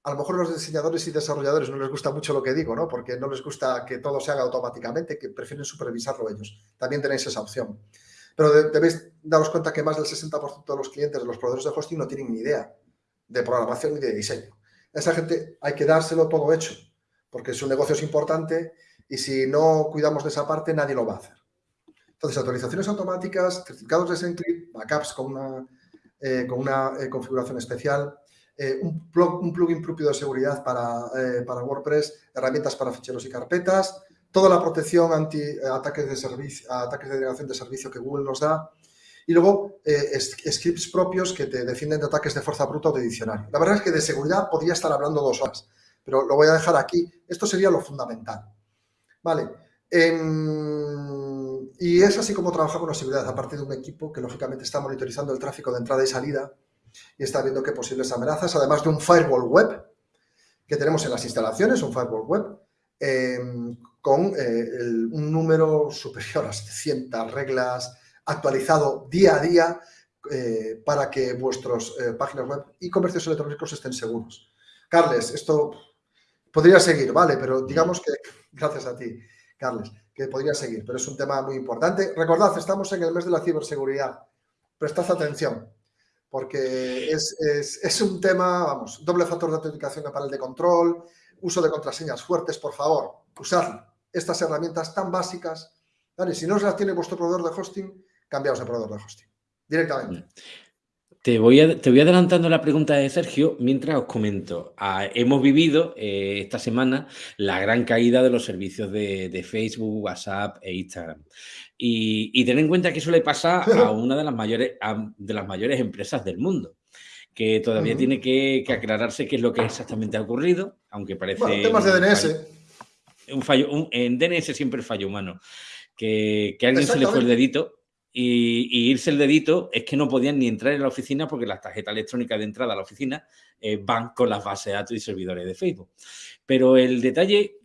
A lo mejor los diseñadores y desarrolladores no les gusta mucho lo que digo, ¿no? Porque no les gusta que todo se haga automáticamente, que prefieren supervisarlo ellos. También tenéis esa opción. Pero debéis daros cuenta que más del 60% de los clientes de los proveedores de hosting no tienen ni idea de programación ni de diseño. Esa gente hay que dárselo todo hecho, porque su negocio es importante y si no cuidamos de esa parte, nadie lo va a hacer. Entonces, actualizaciones automáticas, certificados de SendClick, backups con una, eh, con una eh, configuración especial, eh, un, plugin propio de seguridad para, para, WordPress, herramientas para ficheros y carpetas, toda la protección anti ataques de servicio, ataques de denegación de servicio que Google nos da, y luego scripts propios que te defienden de ataques de fuerza bruta o de diccionario. La verdad es que de seguridad podría estar hablando dos horas, pero lo voy a dejar aquí. Esto sería lo fundamental. Vale. Y es así como trabaja con la seguridad, aparte de un equipo que lógicamente está monitorizando el tráfico de entrada y salida y está viendo qué posibles amenazas, además de un firewall web que tenemos en las instalaciones, un firewall web, em, con eh, un número superior a 700 reglas actualizado día a día eh, para que vuestras eh, páginas web y comercios electrónicos estén seguros. Carles, esto podría seguir, ¿vale? Pero digamos que, gracias a ti, Carles, que podría seguir, pero es un tema muy importante. Recordad, estamos en el mes de la ciberseguridad. Prestad atención, porque es, un tema, vamos, doble factor de autenticación para el de control, uso de contraseñas fuertes, por favor, usad estas herramientas tan básicas. Si no las tiene vuestro proveedor de hosting, cambiaos de proveedor de hosting directamente. Te voy, te voy adelantando la pregunta de Sergio mientras os comento. Ah, hemos vivido eh, esta semana la gran caída de los servicios de, Facebook, WhatsApp e Instagram. Y, y ten en cuenta que eso le pasa a una de las mayores, de las mayores empresas del mundo que todavía tiene que, aclararse qué es lo que exactamente ha ocurrido, aunque parece... Bueno, temas de DNS. Un fallo, en DNS siempre fallo humano. Que, que a alguien se le fue el dedito y, irse el dedito es que no podían ni entrar en la oficina porque las tarjetas electrónicas de entrada a la oficina eh, van con las bases de datos y servidores de Facebook. Pero el detalle,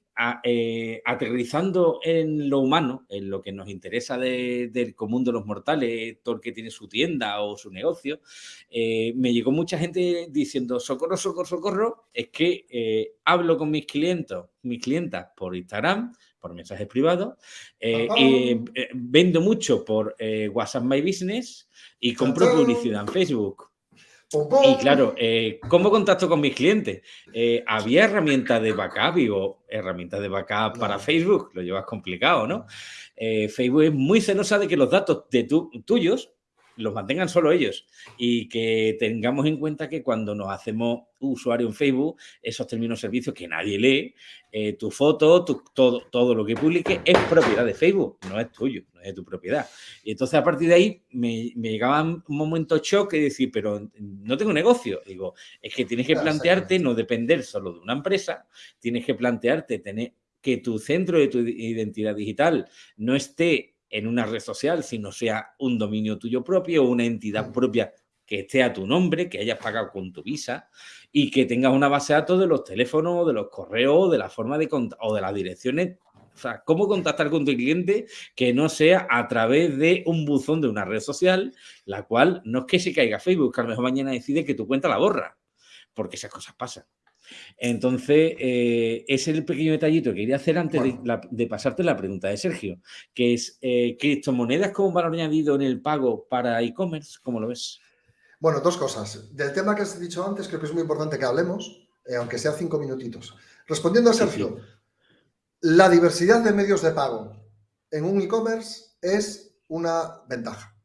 eh, aterrizando en lo humano, en lo que nos interesa del común de los mortales, todo el que tiene su tienda o su negocio, eh, me llegó mucha gente diciendo, socorro, socorro, socorro, es que hablo con mis clientes, mis clientas por Instagram, por mensajes privados. Eh, eh, vendo mucho por eh, WhatsApp My Business y compro publicidad en Facebook. Y claro, ¿cómo contacto con mis clientes? había herramientas de backup, digo, herramientas de backup para Facebook, lo llevas complicado, ¿no? Facebook es muy celosa de que los datos de tuyos los mantengan solo ellos y que tengamos en cuenta que cuando nos hacemos usuario en Facebook, esos términos servicios que nadie lee, eh, tu foto, todo, todo lo que publique es propiedad de Facebook, no es tuyo, no es de tu propiedad. Y entonces a partir de ahí me, llegaba un momento shock y decir, pero no tengo negocio. Digo, es que tienes que plantearte no depender solo de una empresa, tienes que plantearte tener que tu centro de tu identidad digital no esté en una red social, sino sea un dominio tuyo propio o una entidad propia que esté a tu nombre, que hayas pagado con tu visa y que tengas una base de datos de los teléfonos, de los correos, de la forma de o de las direcciones. O sea, cómo contactar con tu cliente que no sea a través de un buzón de una red social, la cual no es que se caiga Facebook, que a lo mejor mañana decide que tu cuenta la borra, porque esas cosas pasan. Entonces, eh, ese es el pequeño detallito que quería hacer antes de, pasarte la pregunta de Sergio, que es eh, criptomonedas como valor añadido en el pago para e-commerce, ¿cómo lo ves? Bueno, dos cosas. Del tema que has dicho antes, creo que es muy importante que hablemos, eh, aunque sea cinco minutitos. Respondiendo a Sergio, la diversidad de medios de pago en un e-commerce es una ventaja.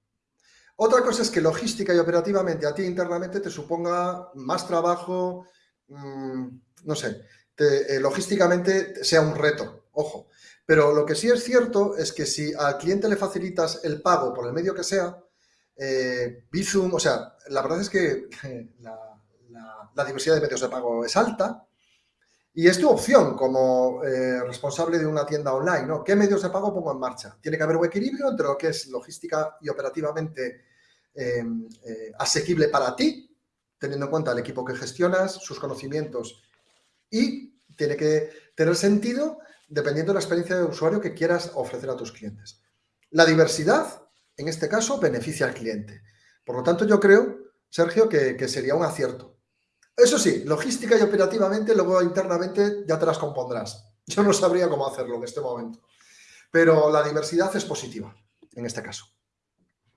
Otra cosa es que logística y operativamente a ti internamente te suponga más trabajo, Mm, no sé, eh, logísticamente sea un reto, ojo. Pero lo que sí es cierto es que si al cliente le facilitas el pago por el medio que sea, eh, Bizum, o sea, la verdad es que la, diversidad de medios de pago es alta y es tu opción como eh, responsable de una tienda online, ¿no? ¿Qué medios de pago pongo en marcha? Tiene que haber un equilibrio entre lo que es logística y operativamente asequible para ti teniendo en cuenta el equipo que gestionas, sus conocimientos y tiene que tener sentido dependiendo de la experiencia de usuario que quieras ofrecer a tus clientes. La diversidad, en este caso, beneficia al cliente. Por lo tanto, yo creo, Sergio, que, sería un acierto. Eso sí, logística y operativamente, luego internamente ya te las compondrás. Yo no sabría cómo hacerlo en este momento. Pero la diversidad es positiva en este caso.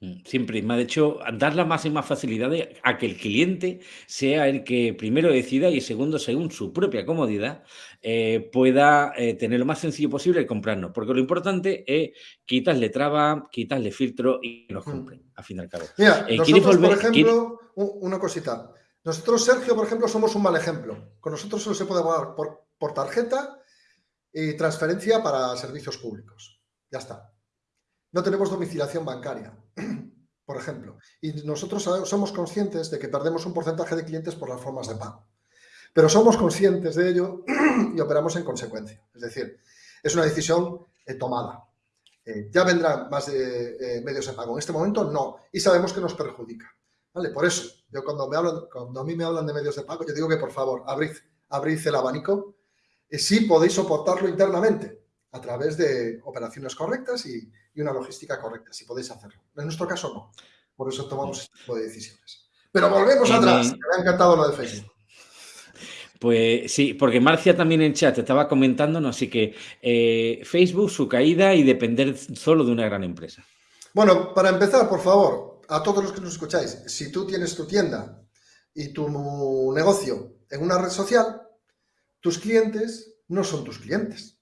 Mm, siempre me ha hecho dar la máxima facilidad a que el cliente sea el que primero decida y segundo, según su propia comodidad, eh, pueda eh, tener lo más sencillo posible el comprarnos. Porque lo importante es quitarle traba, quitarle filtro y que nos mm. compren, al fin y al cabo. Mira, eh, nosotros, por ejemplo, una cosita. Nosotros, Sergio, por ejemplo, somos un mal ejemplo. Con nosotros solo se puede pagar por, por tarjeta y transferencia para servicios públicos. Ya está no tenemos domiciliación bancaria, por ejemplo. Y nosotros somos conscientes de que perdemos un porcentaje de clientes por las formas de pago. Pero somos conscientes de ello y operamos en consecuencia. Es decir, es una decisión eh, tomada. Eh, ya vendrán más eh, medios de pago. En este momento no. Y sabemos que nos perjudica. ¿Vale? Por eso, yo cuando, me hablan, cuando a mí me hablan de medios de pago, yo digo que por favor, abrid, abrid el abanico. si podéis soportarlo internamente a través de operaciones correctas y, una logística correcta, si podéis hacerlo. En nuestro caso no. Por eso tomamos este tipo de decisiones. Pero volvemos atrás. Me ha encantado lo de Facebook. Pues sí, porque Marcia también en chat estaba comentándonos, así que eh, Facebook, su caída y depender solo de una gran empresa. Bueno, para empezar, por favor, a todos los que nos escucháis, si tú tienes tu tienda y tu negocio en una red social, tus clientes no son tus clientes.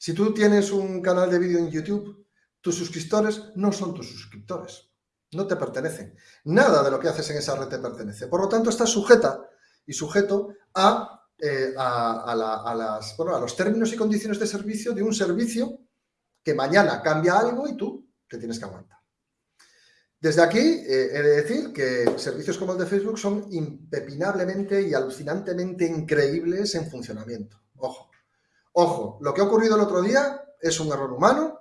Si tú tienes un canal de vídeo en YouTube, tus suscriptores no son tus suscriptores. No te pertenecen. Nada de lo que haces en esa red te pertenece. Por lo tanto, estás sujeta y sujeto a, eh, los términos y condiciones de servicio de un servicio que mañana cambia algo y tú te tienes que aguantar. Desde aquí eh, he de decir que servicios como el de Facebook son impepinablemente y alucinantemente increíbles en funcionamiento. Ojo, ojo, lo que ha ocurrido el otro día es un error humano,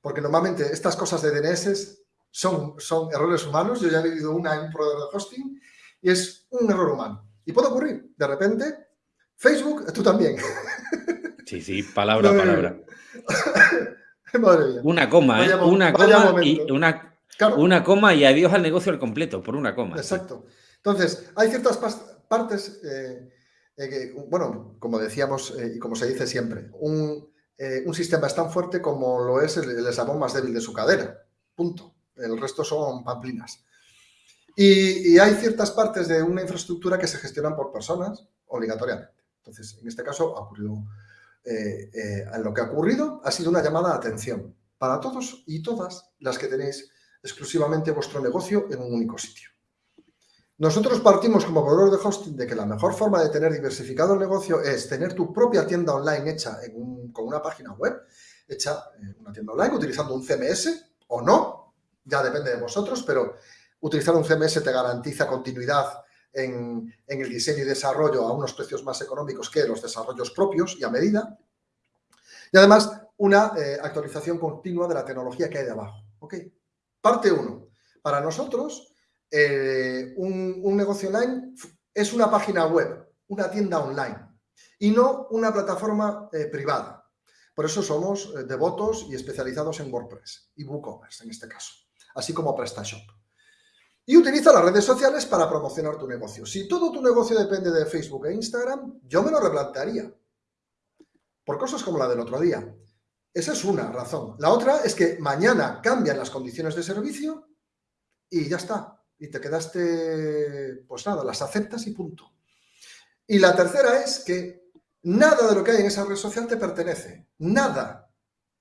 porque normalmente estas cosas de DNS son, son errores humanos. Yo ya he vivido una en un proveedor de hosting y es un error humano. Y puede ocurrir, de repente, Facebook, tú también. Sí, sí, palabra a palabra. Una coma, ¿eh? una coma y una, una coma y adiós al negocio al completo, por una coma. Exacto. Entonces, hay ciertas partes, eh, eh, bueno, como decíamos eh, y como se dice siempre, un, sistema es tan fuerte como lo es el, el, eslabón más débil de su cadera. Punto. El resto son pamplinas. Y, y hay ciertas partes de una infraestructura que se gestionan por personas obligatoriamente. Entonces, en este caso ha ocurrido eh, eh, lo que ha ocurrido ha sido una llamada de atención para todos y todas las que tenéis exclusivamente vuestro negocio en un único sitio. Nosotros partimos como proveedor de hosting de que la mejor forma de tener diversificado el negocio es tener tu propia tienda online hecha con una página web, hecha en una tienda online utilizando un CMS o no, ya depende de vosotros, pero utilizar un CMS te garantiza continuidad en, el diseño y desarrollo a unos precios más económicos que los desarrollos propios y a medida. Y además, una eh, actualización continua de la tecnología que hay de abajo. Parte 1. Para nosotros, eh, un, negocio online es una página web, una tienda online y no una plataforma eh, privada. Por eso somos devotos y especializados en WordPress y WooCommerce en este caso, así como PrestaShop. Y utiliza las redes sociales para promocionar tu negocio. Si todo tu negocio depende de Facebook e Instagram, yo me lo replantearía. Por cosas como la del otro día. Esa es una razón. La otra es que mañana cambian las condiciones de servicio y ya está. Y te quedaste, pues nada, las aceptas y punto. Y la tercera es que nada de lo que hay en esa red social te pertenece. Nada.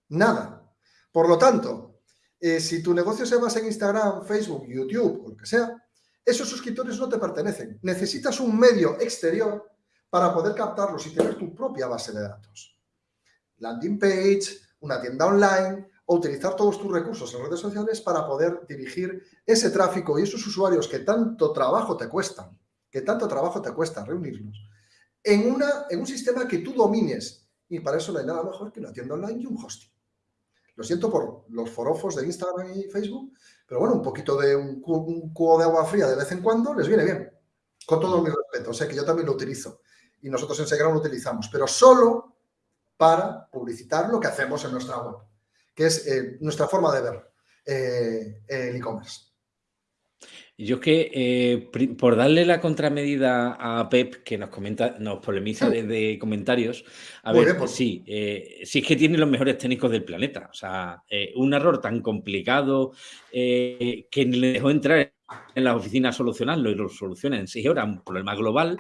Nada. Por lo tanto, eh, si tu negocio se basa en Instagram, Facebook, YouTube o lo que sea, esos suscriptores no te pertenecen. Necesitas un medio exterior para poder captarlos y tener tu propia base de datos. Landing page, una tienda online o utilizar todos tus recursos en redes sociales para poder dirigir ese tráfico y esos usuarios que tanto trabajo te cuestan, que tanto trabajo te cuesta reunirlos, en, una, en un sistema que tú domines. Y para eso no hay nada mejor que una tienda online y un hosting. Lo siento por los forofos de Instagram y Facebook, pero bueno, un poquito de un, cubo de agua fría de vez en cuando les viene bien. Con todo mi respeto, sé que yo también lo utilizo y nosotros en Segram lo utilizamos, pero solo para publicitar lo que hacemos en nuestra web, que es eh, nuestra forma de ver eh, el e-commerce. Yo es que, eh, por darle la contramedida a Pep, que nos comenta, nos polemiza desde comentarios, a ver, pues. sí, eh, sí es que tiene los mejores técnicos del planeta. O sea, eh, un error tan complicado que le dejó entrar en la oficina a solucionarlo y lo soluciona en seis horas, un problema global,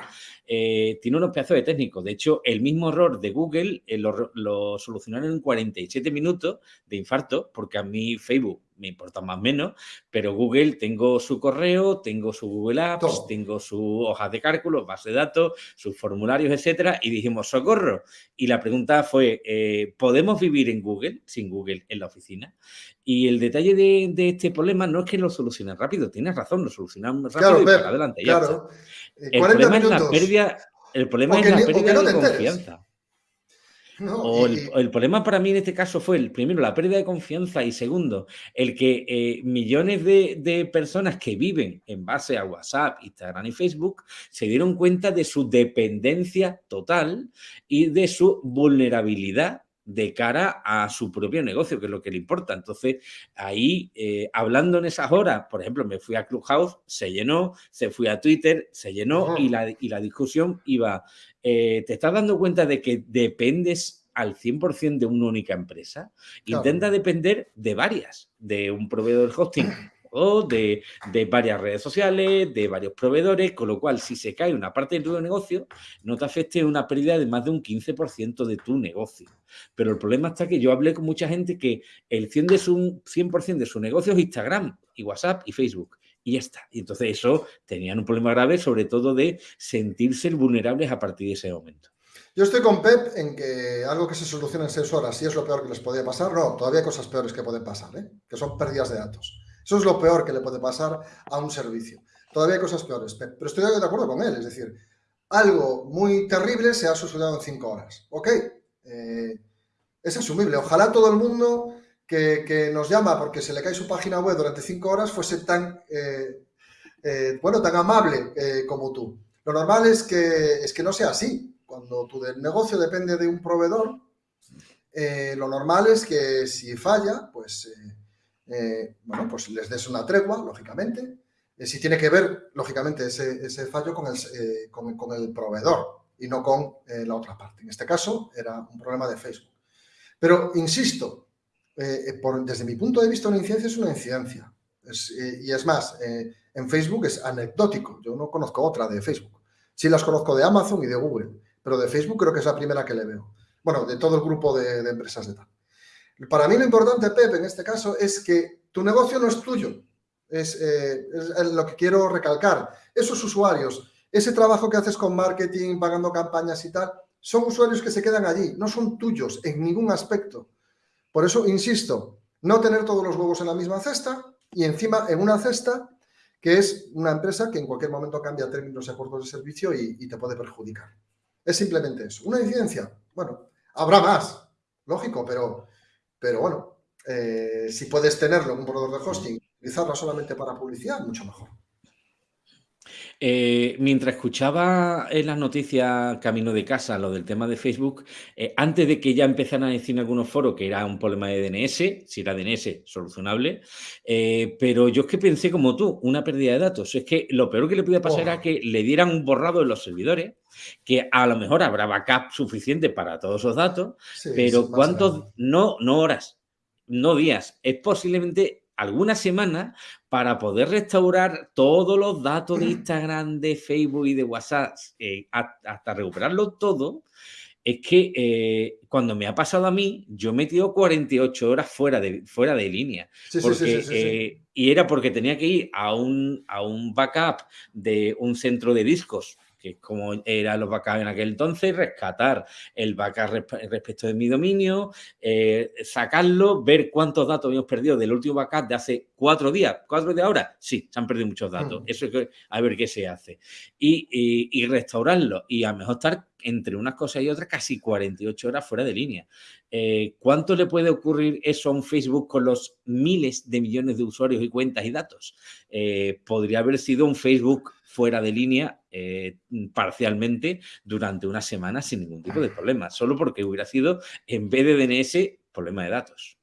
tiene unos pedazos de técnicos. De hecho, el mismo error de Google lo, lo, solucionaron en 47 minutos de infarto, porque a mí Facebook me importa más o menos, pero Google tengo su correo, tengo su Google Apps, tengo su hojas de cálculo, base de datos, sus formularios, etcétera, y dijimos, socorro. Y la pregunta fue, eh, ¿podemos vivir en Google, sin Google, en la oficina? Y el detalle de, este problema no es que lo solucionen rápido, tienes razón, lo solucionan rápido y para adelante. Claro. Eh, el problema es la pérdida, el problema es la pérdida de confianza. o el, problema para mí en este caso fue, el primero, la pérdida de confianza y segundo, el que eh, millones de, personas que viven en base a WhatsApp, Instagram y Facebook se dieron cuenta de su dependencia total y de su vulnerabilidad de cara a su propio negocio, que es lo que le importa. Entonces, ahí, eh, hablando en esas horas, por ejemplo, me fui a Clubhouse, se llenó, se fui a Twitter, se llenó y, la, y la discusión iba, eh, ¿te estás dando cuenta de que dependes al 100% de una única empresa? Intenta depender de varias, de un proveedor de de, de, varias redes sociales, de varios proveedores, con lo cual si se cae una parte de tu negocio, no te afecte una pérdida de más de un 15% de tu negocio. Pero el problema está que yo hablé con mucha gente que el 100%, de su, 100 de su negocio es Instagram y WhatsApp y Facebook y ya está. Y entonces eso tenían un problema grave, sobre todo de sentirse vulnerables a partir de ese momento. Yo estoy con Pep en que algo que se soluciona en seis horas, si es lo peor que les podía pasar, no, todavía hay cosas peores que pueden pasar, ¿eh? que son pérdidas de datos. Eso es lo peor que le puede pasar a un servicio. Todavía hay cosas peores, pero estoy de acuerdo con él. Es decir, algo muy terrible se ha solucionado en cinco horas. Ok, eh, es asumible. Ojalá todo el mundo que, nos llama porque se le cae su página web durante cinco horas fuese tan, eh, eh, bueno, tan amable como tú. Lo normal es que, es que no sea así. Cuando tu negocio depende de un proveedor, lo normal es que si falla, pues eh, bueno, pues les des una tregua, lógicamente. Eh, si tiene que ver, lógicamente, ese, fallo con el, eh, con, el, proveedor y no con la otra parte. En este caso, era un problema de Facebook. Pero, insisto, desde mi punto de vista, una incidencia es una incidencia. y es más, en Facebook es anecdótico. Yo no conozco otra de Facebook. Sí las conozco de Amazon y de Google, pero de Facebook creo que es la primera que le veo. Bueno, de todo el grupo de empresas de tal. Para mí lo importante, Pepe, en este caso, es que tu negocio no es tuyo. Es, eh, lo que quiero recalcar. Esos usuarios, ese trabajo que haces con marketing, pagando campañas y tal, son usuarios que se quedan allí, no son tuyos en ningún aspecto. Por eso, insisto, no tener todos los huevos en la misma cesta y encima en una cesta que es una empresa que en cualquier momento cambia términos y acuerdos de servicio y, y te puede perjudicar. Es simplemente eso. ¿Una incidencia? Bueno, habrá más, lógico, pero pero bueno, eh, si puedes tenerlo en un proveedor de hosting, utilizarlo solamente para publicidad, mucho mejor. Eh, mientras escuchaba en las noticias camino de casa lo del tema de Facebook, eh, antes de que ya empezaran a decir en algunos foros que era un problema de DNS, si era DNS solucionable, pero yo es que pensé como tú, una pérdida de datos. Es que lo peor que le podía pasar era que le dieran un borrado en los servidores, que a lo mejor habrá backup suficiente para todos esos datos, pero ¿cuántos? No, no horas, no días, es posiblemente alguna semana para poder restaurar todos los datos de Instagram, de Facebook y de WhatsApp, eh, hasta recuperarlo todo, es que eh, cuando me ha pasado a mí, yo he metido 48 horas fuera de, fuera de línea. Eh, y era porque tenía que ir a un, a un backup de un centro de discos que como eran los backups en aquel entonces, rescatar el backup respecto de mi dominio, eh, sacarlo, ver cuántos datos habíamos perdido del último backup de hace cuatro días. ¿Cuatro días ahora? Sí, se han perdido muchos datos. Mm. Eso es que, a ver qué se hace. Y, restaurarlo. Y a lo mejor estar entre unas cosas y otras casi 48 horas fuera de línea. Eh, ¿Cuánto le puede ocurrir eso a un Facebook con los miles de millones de usuarios y cuentas y datos? Eh, podría haber sido un Facebook fuera de línea eh, parcialmente durante una semana sin ningún tipo de problema, solo porque hubiera sido, en vez de DNS, problema de datos.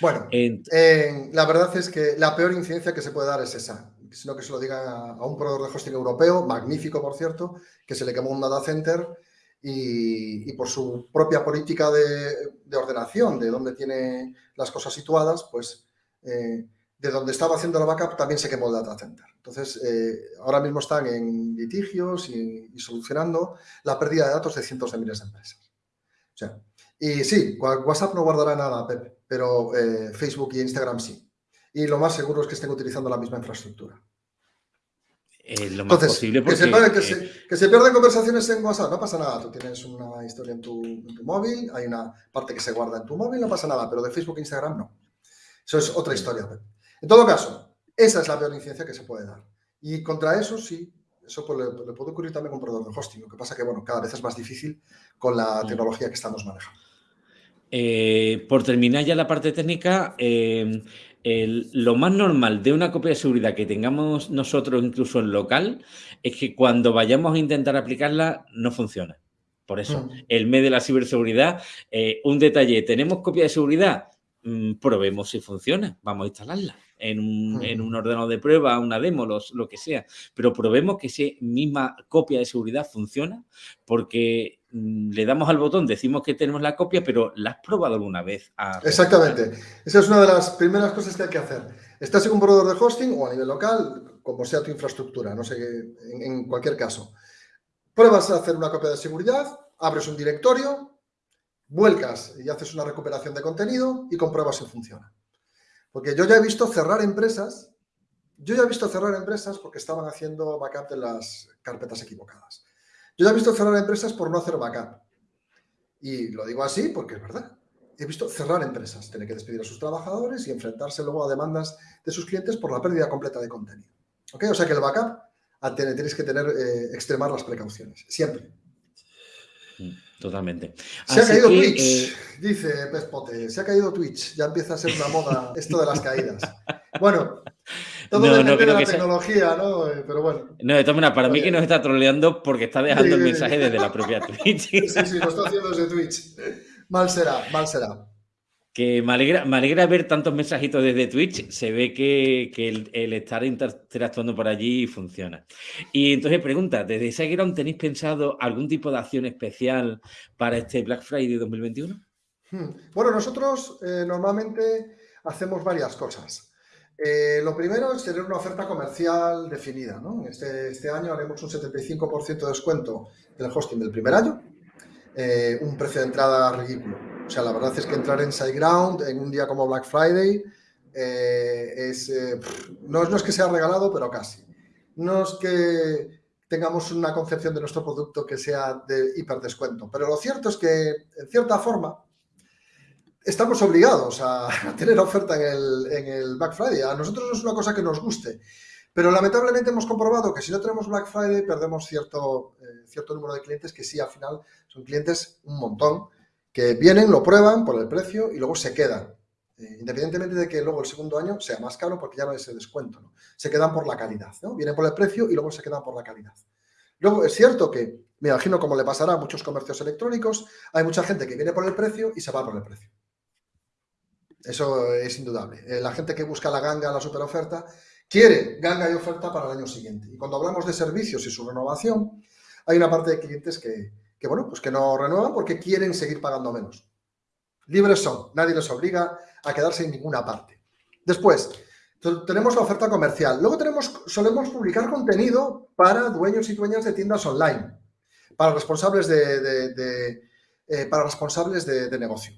Bueno, la verdad es que la peor incidencia que se puede dar es esa, sino que se lo digan a, un proveedor de hosting europeo, magnífico por cierto, que se le quemó un data center y, por su propia política de, ordenación, de dónde tiene las cosas situadas, pues eh, de donde estaba haciendo la backup también se quemó el data center. Entonces, eh, ahora mismo están en litigios y, solucionando la pérdida de datos de cientos de miles de empresas. O sea, y sí, WhatsApp no guardará nada, Pep, pero eh, Facebook y Instagram sí. Y lo más seguro es que estén utilizando la misma infraestructura. lo más posible porque... Que se, pierden conversaciones en WhatsApp, no pasa nada. Tú tienes una historia en tu, en tu móvil, hay una parte que se guarda en tu móvil, no pasa nada, pero de Facebook e Instagram no. Eso es otra historia, Pep. En todo caso, esa es la peor incidencia que se puede dar. Y contra eso sí, eso pues le, puede ocurrir también con proveedor de hosting. Lo que pasa que, bueno, cada vez es más difícil con la tecnología que estamos manejando. Eh, por terminar ya la parte técnica, eh, lo más normal de una copia de seguridad que tengamos nosotros incluso en local es que cuando vayamos a intentar aplicarla no funciona. Por eso, mm. el mes de la ciberseguridad, eh, un detalle, ¿tenemos copia de seguridad? Mm, probemos si funciona, vamos a instalarla en un, ordenador de prueba, una demo, lo que sea, pero probemos que esa misma copia de seguridad funciona porque mm, le damos al botón, decimos que tenemos la copia, pero la has probado alguna vez. Exactamente. Esa es una de las primeras cosas que hay que hacer. Estás en un proveedor de hosting o a nivel local, como sea tu infraestructura, no sé, en, en cualquier caso. Pruebas a hacer una copia de seguridad, abres un directorio, vuelcas y haces una recuperación de contenido y compruebas si funciona. Porque yo ya he visto cerrar empresas, yo ya he visto cerrar empresas porque estaban haciendo backup de las carpetas equivocadas. Yo ya he visto cerrar empresas por no hacer backup. Y lo digo así porque es verdad. He visto cerrar empresas, tener que despedir a sus trabajadores y enfrentarse luego a demandas de sus clientes por la pérdida completa de contenido. ¿Ok? O sea que el backup tenéis que tener, eh, extremar las precauciones, siempre. Totalmente. Se ha caído Twitch, eh, dice Pespote. Se ha caído Twitch. Ya empieza a ser una moda esto de las caídas. Bueno, todo depende de la tecnología, ¿no? Eh, pero bueno. No, de todas maneras, para mí que nos está troleando porque está dejando el mensaje desde la propia Twitch. Sí, sí, lo está haciendo desde Twitch. Mal será, mal será que me alegra, me alegra ver tantos mensajitos desde Twitch. Se ve que, el, estar interactuando por allí funciona. Y entonces pregunta, ¿desde SiteGround tenéis pensado algún tipo de acción especial para este Black Friday 2021? Hmm. Bueno, nosotros eh, normalmente hacemos varias cosas. Eh, lo primero es tener una oferta comercial definida. Este, este, año haremos un 75% de descuento del hosting del primer año, eh, un precio de entrada ridículo o sea, la verdad es que entrar en SiteGround en un día como Black Friday eh, es, eh, no, es que sea regalado, pero casi. No es que tengamos una concepción de nuestro producto que sea de hiperdescuento, pero lo cierto es que, en cierta forma, estamos obligados a tener oferta en el, en el Black Friday. A nosotros no es una cosa que nos guste, pero lamentablemente hemos comprobado que si no tenemos Black Friday perdemos cierto, eh, cierto número de clientes que sí, al final son clientes un montón que vienen, lo prueban por el precio y luego se quedan. Eh, independientemente de que luego el segundo año sea más caro porque ya no hay ese descuento. Se quedan por la calidad. ¿no? Vienen por el precio y luego se quedan por la calidad. Luego es cierto que, me imagino como le pasará a muchos comercios electrónicos, hay mucha gente que viene por el precio y se va por el precio. Eso es indudable. Eh, la gente que busca la ganga, la super oferta, quiere ganga y oferta para el año siguiente. Y cuando hablamos de servicios y su renovación, hay una parte de clientes que, que bueno, pues que no renuevan porque quieren seguir pagando menos. Libres son, nadie les obliga a quedarse en ninguna parte. Después, tenemos la oferta comercial. Luego tenemos, solemos publicar contenido para dueños y dueñas de tiendas online, para responsables de, eh, para responsables de, negocio.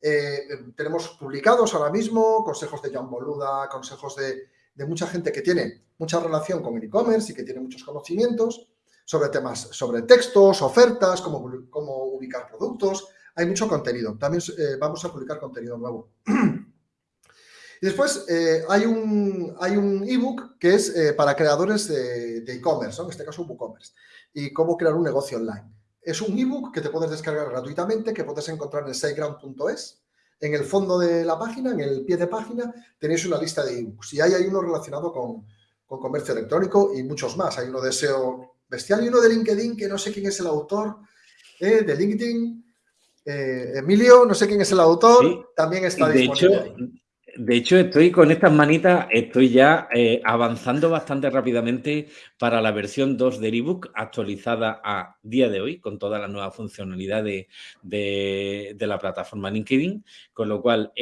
Eh, tenemos publicados ahora mismo consejos de John Boluda, consejos de, de mucha gente que tiene mucha relación con el e-commerce y que tiene muchos conocimientos sobre temas, sobre textos, ofertas, cómo, cómo ubicar productos. Hay mucho contenido. También eh, vamos a publicar contenido nuevo. y después eh, hay un hay un ebook que es eh, para creadores de e-commerce, en este caso WooCommerce, y cómo crear un negocio online. Es un ebook que te puedes descargar gratuitamente, que puedes encontrar en siteground.es. En el fondo de la página, en el pie de página, tenéis una lista de ebooks. Y ahí hay uno relacionado con, con comercio electrónico y muchos más. Hay uno de SEO bestial y uno de LinkedIn que no sé quién es el autor eh, de LinkedIn. Eh, Emilio, no sé quién es el autor, también está de disponible. Hecho, de hecho, estoy con estas manitas, estoy ya eh, avanzando bastante rápidamente para la versión 2 del ebook actualizada a día de hoy con toda la nueva funcionalidad de, de, la plataforma LinkedIn, con lo cual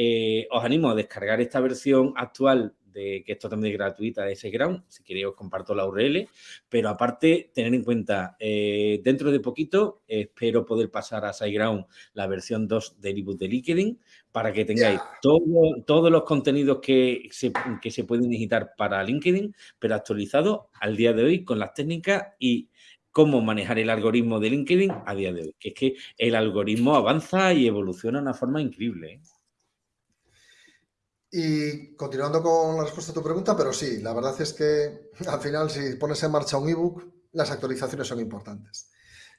os animo a descargar esta versión actual de que esto también es gratuita de SiteGround, si queréis os comparto la URL, pero aparte tener en cuenta, eh, dentro de poquito espero poder pasar a SiteGround la versión 2 del ebook de LinkedIn para que tengáis todos los contenidos que se, que se pueden digitar para LinkedIn, pero actualizado al día de hoy con las técnicas y cómo manejar el algoritmo de LinkedIn a día de hoy. Que es que el algoritmo avanza y evoluciona de una forma increíble. ¿eh? Y continuando con la respuesta a tu pregunta, pero sí, la verdad es que al final si pones en marcha un ebook, las actualizaciones son importantes.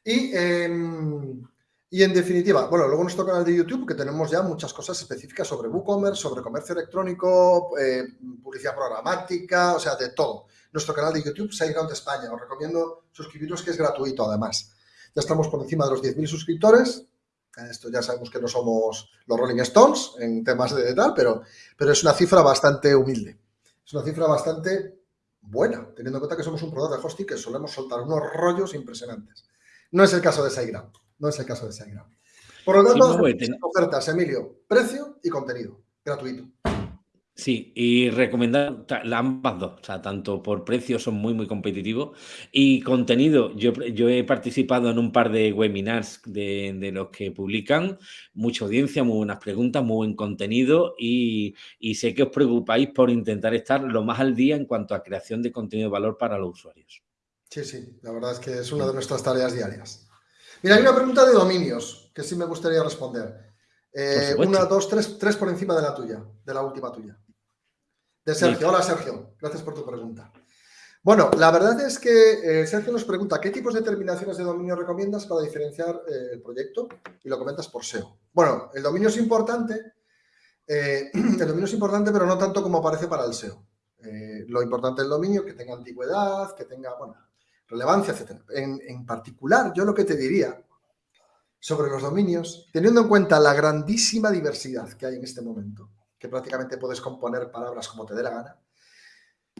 Y, em, Y en definitiva, bueno, luego nuestro canal de YouTube, que tenemos ya muchas cosas específicas sobre WooCommerce, sobre comercio electrónico, eh, publicidad programática, o sea, de todo. Nuestro canal de YouTube, SiteGround España. Os recomiendo suscribiros, que es gratuito además. Ya estamos por encima de los 10.000 suscriptores. Esto ya sabemos que no somos los Rolling Stones en temas de tal, pero, pero es una cifra bastante humilde. Es una cifra bastante buena, teniendo en cuenta que somos un proveedor de hosting que solemos soltar unos rollos impresionantes. No es el caso de SiteGround. No es el caso de SiteGround. Por lo tanto, ofertas, Emilio, precio y contenido, gratuito. Sí, y recomendar ambas dos, o sea, tanto por precio son muy, muy competitivos y contenido, yo, yo he participado en un par de webinars de, los que publican, mucha audiencia, muy buenas preguntas, muy buen contenido y, y, sé que os preocupáis por intentar estar lo más al día en cuanto a creación de contenido de valor para los usuarios. Sí, sí, la verdad es que es una de nuestras tareas diarias. Mira, hay una pregunta de dominios que sí me gustaría responder. Eh, una, dos, tres, tres por encima de la tuya, de la última tuya. De Sergio. Hola, Sergio. Gracias por tu pregunta. Bueno, la verdad es que eh, Sergio nos pregunta ¿qué tipos de terminaciones de dominio recomiendas para diferenciar eh, el proyecto? Y lo comentas por SEO. Bueno, el dominio es importante, eh, el dominio es importante, pero no tanto como aparece para el SEO. lo importante del dominio es que tenga antigüedad, que tenga, bueno, relevancia, etc. En, en particular, yo lo que te diría sobre los dominios, teniendo en cuenta la grandísima diversidad que hay en este momento, que prácticamente puedes componer palabras como te dé la gana,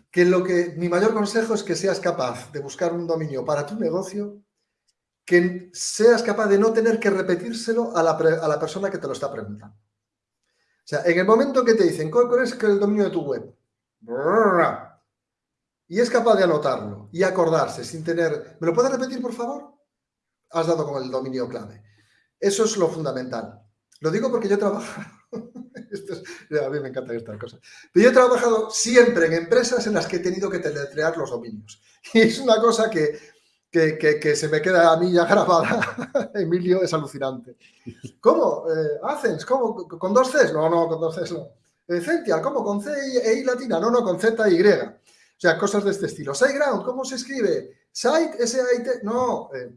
que lo que mi mayor consejo es que seas capaz de buscar un dominio para tu negocio que seas capaz de no tener que repetírselo a la, persona que te lo está preguntando. O sea, en el momento que te dicen, ¿cuál es el dominio de tu web? Y es capaz de anotarlo y acordarse sin tener... ¿Me lo puedes repetir, por favor? Has dado con el dominio clave. Eso es lo fundamental. Lo digo porque yo trabajo a mí me encanta estas cosas. Pero yo he trabajado siempre en empresas en las que he tenido que teletrear los dominios. Y es una cosa que, que, se me queda a mí ya grabada. Emilio, es alucinante. ¿Cómo? Eh. ¿Cómo? ¿Con dos Cs? No, no, con dos Cs no. Eh, ¿cómo? ¿Con C e I latina? No, no, con Z y. O sea, cosas de este estilo. SiteGround, ¿cómo se escribe? Site, S-A-I-T. No. Eh,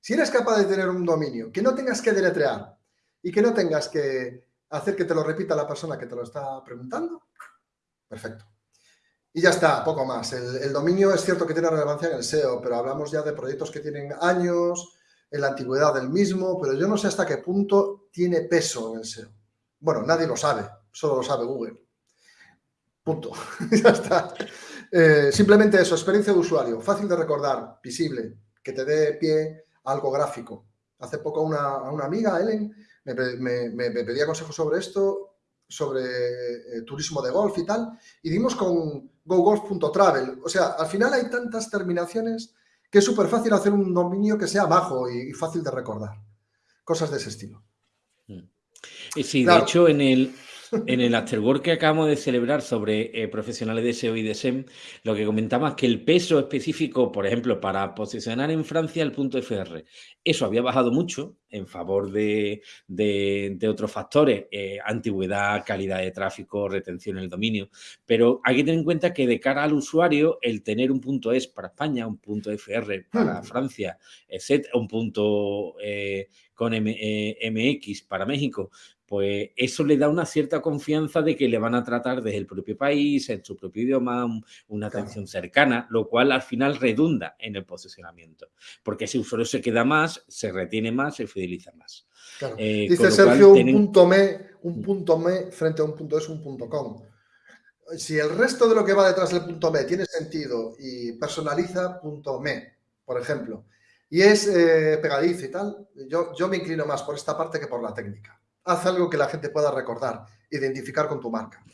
si eres capaz de tener un dominio que no tengas que deletrear y que no tengas que hacer que te lo repita la persona que te lo está preguntando, perfecto. Y ya está, poco más. El, dominio es cierto que tiene relevancia en el SEO, pero hablamos ya de proyectos que tienen años, en la antigüedad del mismo, pero yo no sé hasta qué punto tiene peso en el SEO. Bueno, nadie lo sabe, solo lo sabe Google. Punto. ya está. Eh, simplemente eso, experiencia de usuario, fácil de recordar, visible, que te dé pie a algo gráfico. Hace poco una, una amiga, Ellen, me, pedía consejos sobre esto, sobre eh, turismo de golf y tal, y dimos con gogolf.travel. O sea, al final hay tantas terminaciones que es súper fácil hacer un dominio que sea bajo y, fácil de recordar. Cosas de ese estilo. Mm. Y sí, de hecho, en el, en el afterwork que acabamos de celebrar sobre eh, profesionales de SEO y de SEM, lo que comentaba es que el peso específico, por ejemplo, para posicionar en Francia el punto FR, eso había bajado mucho en favor de, otros factores, eh, antigüedad, calidad de tráfico, retención en el dominio, pero hay que tener en cuenta que de cara al usuario, el tener un punto ES para España, un punto FR para hmm. Francia, etc., un punto eh, con MX para México, pues eso le da una cierta confianza de que le van a tratar desde el propio país, en su propio idioma, una atención cercana, lo cual al final redunda en el posicionamiento, porque ese usuario se queda más, se retiene más, se fideliza más. Eh, Dice Sergio, un punto me, un mm. punto me frente a un punto es un punto com. Si el resto de lo que va detrás del punto me tiene sentido y personaliza punto me, por ejemplo, y es eh, pegadizo y tal, yo, yo me inclino más por esta parte que por la técnica haz algo que la gente pueda recordar, identificar con tu marca.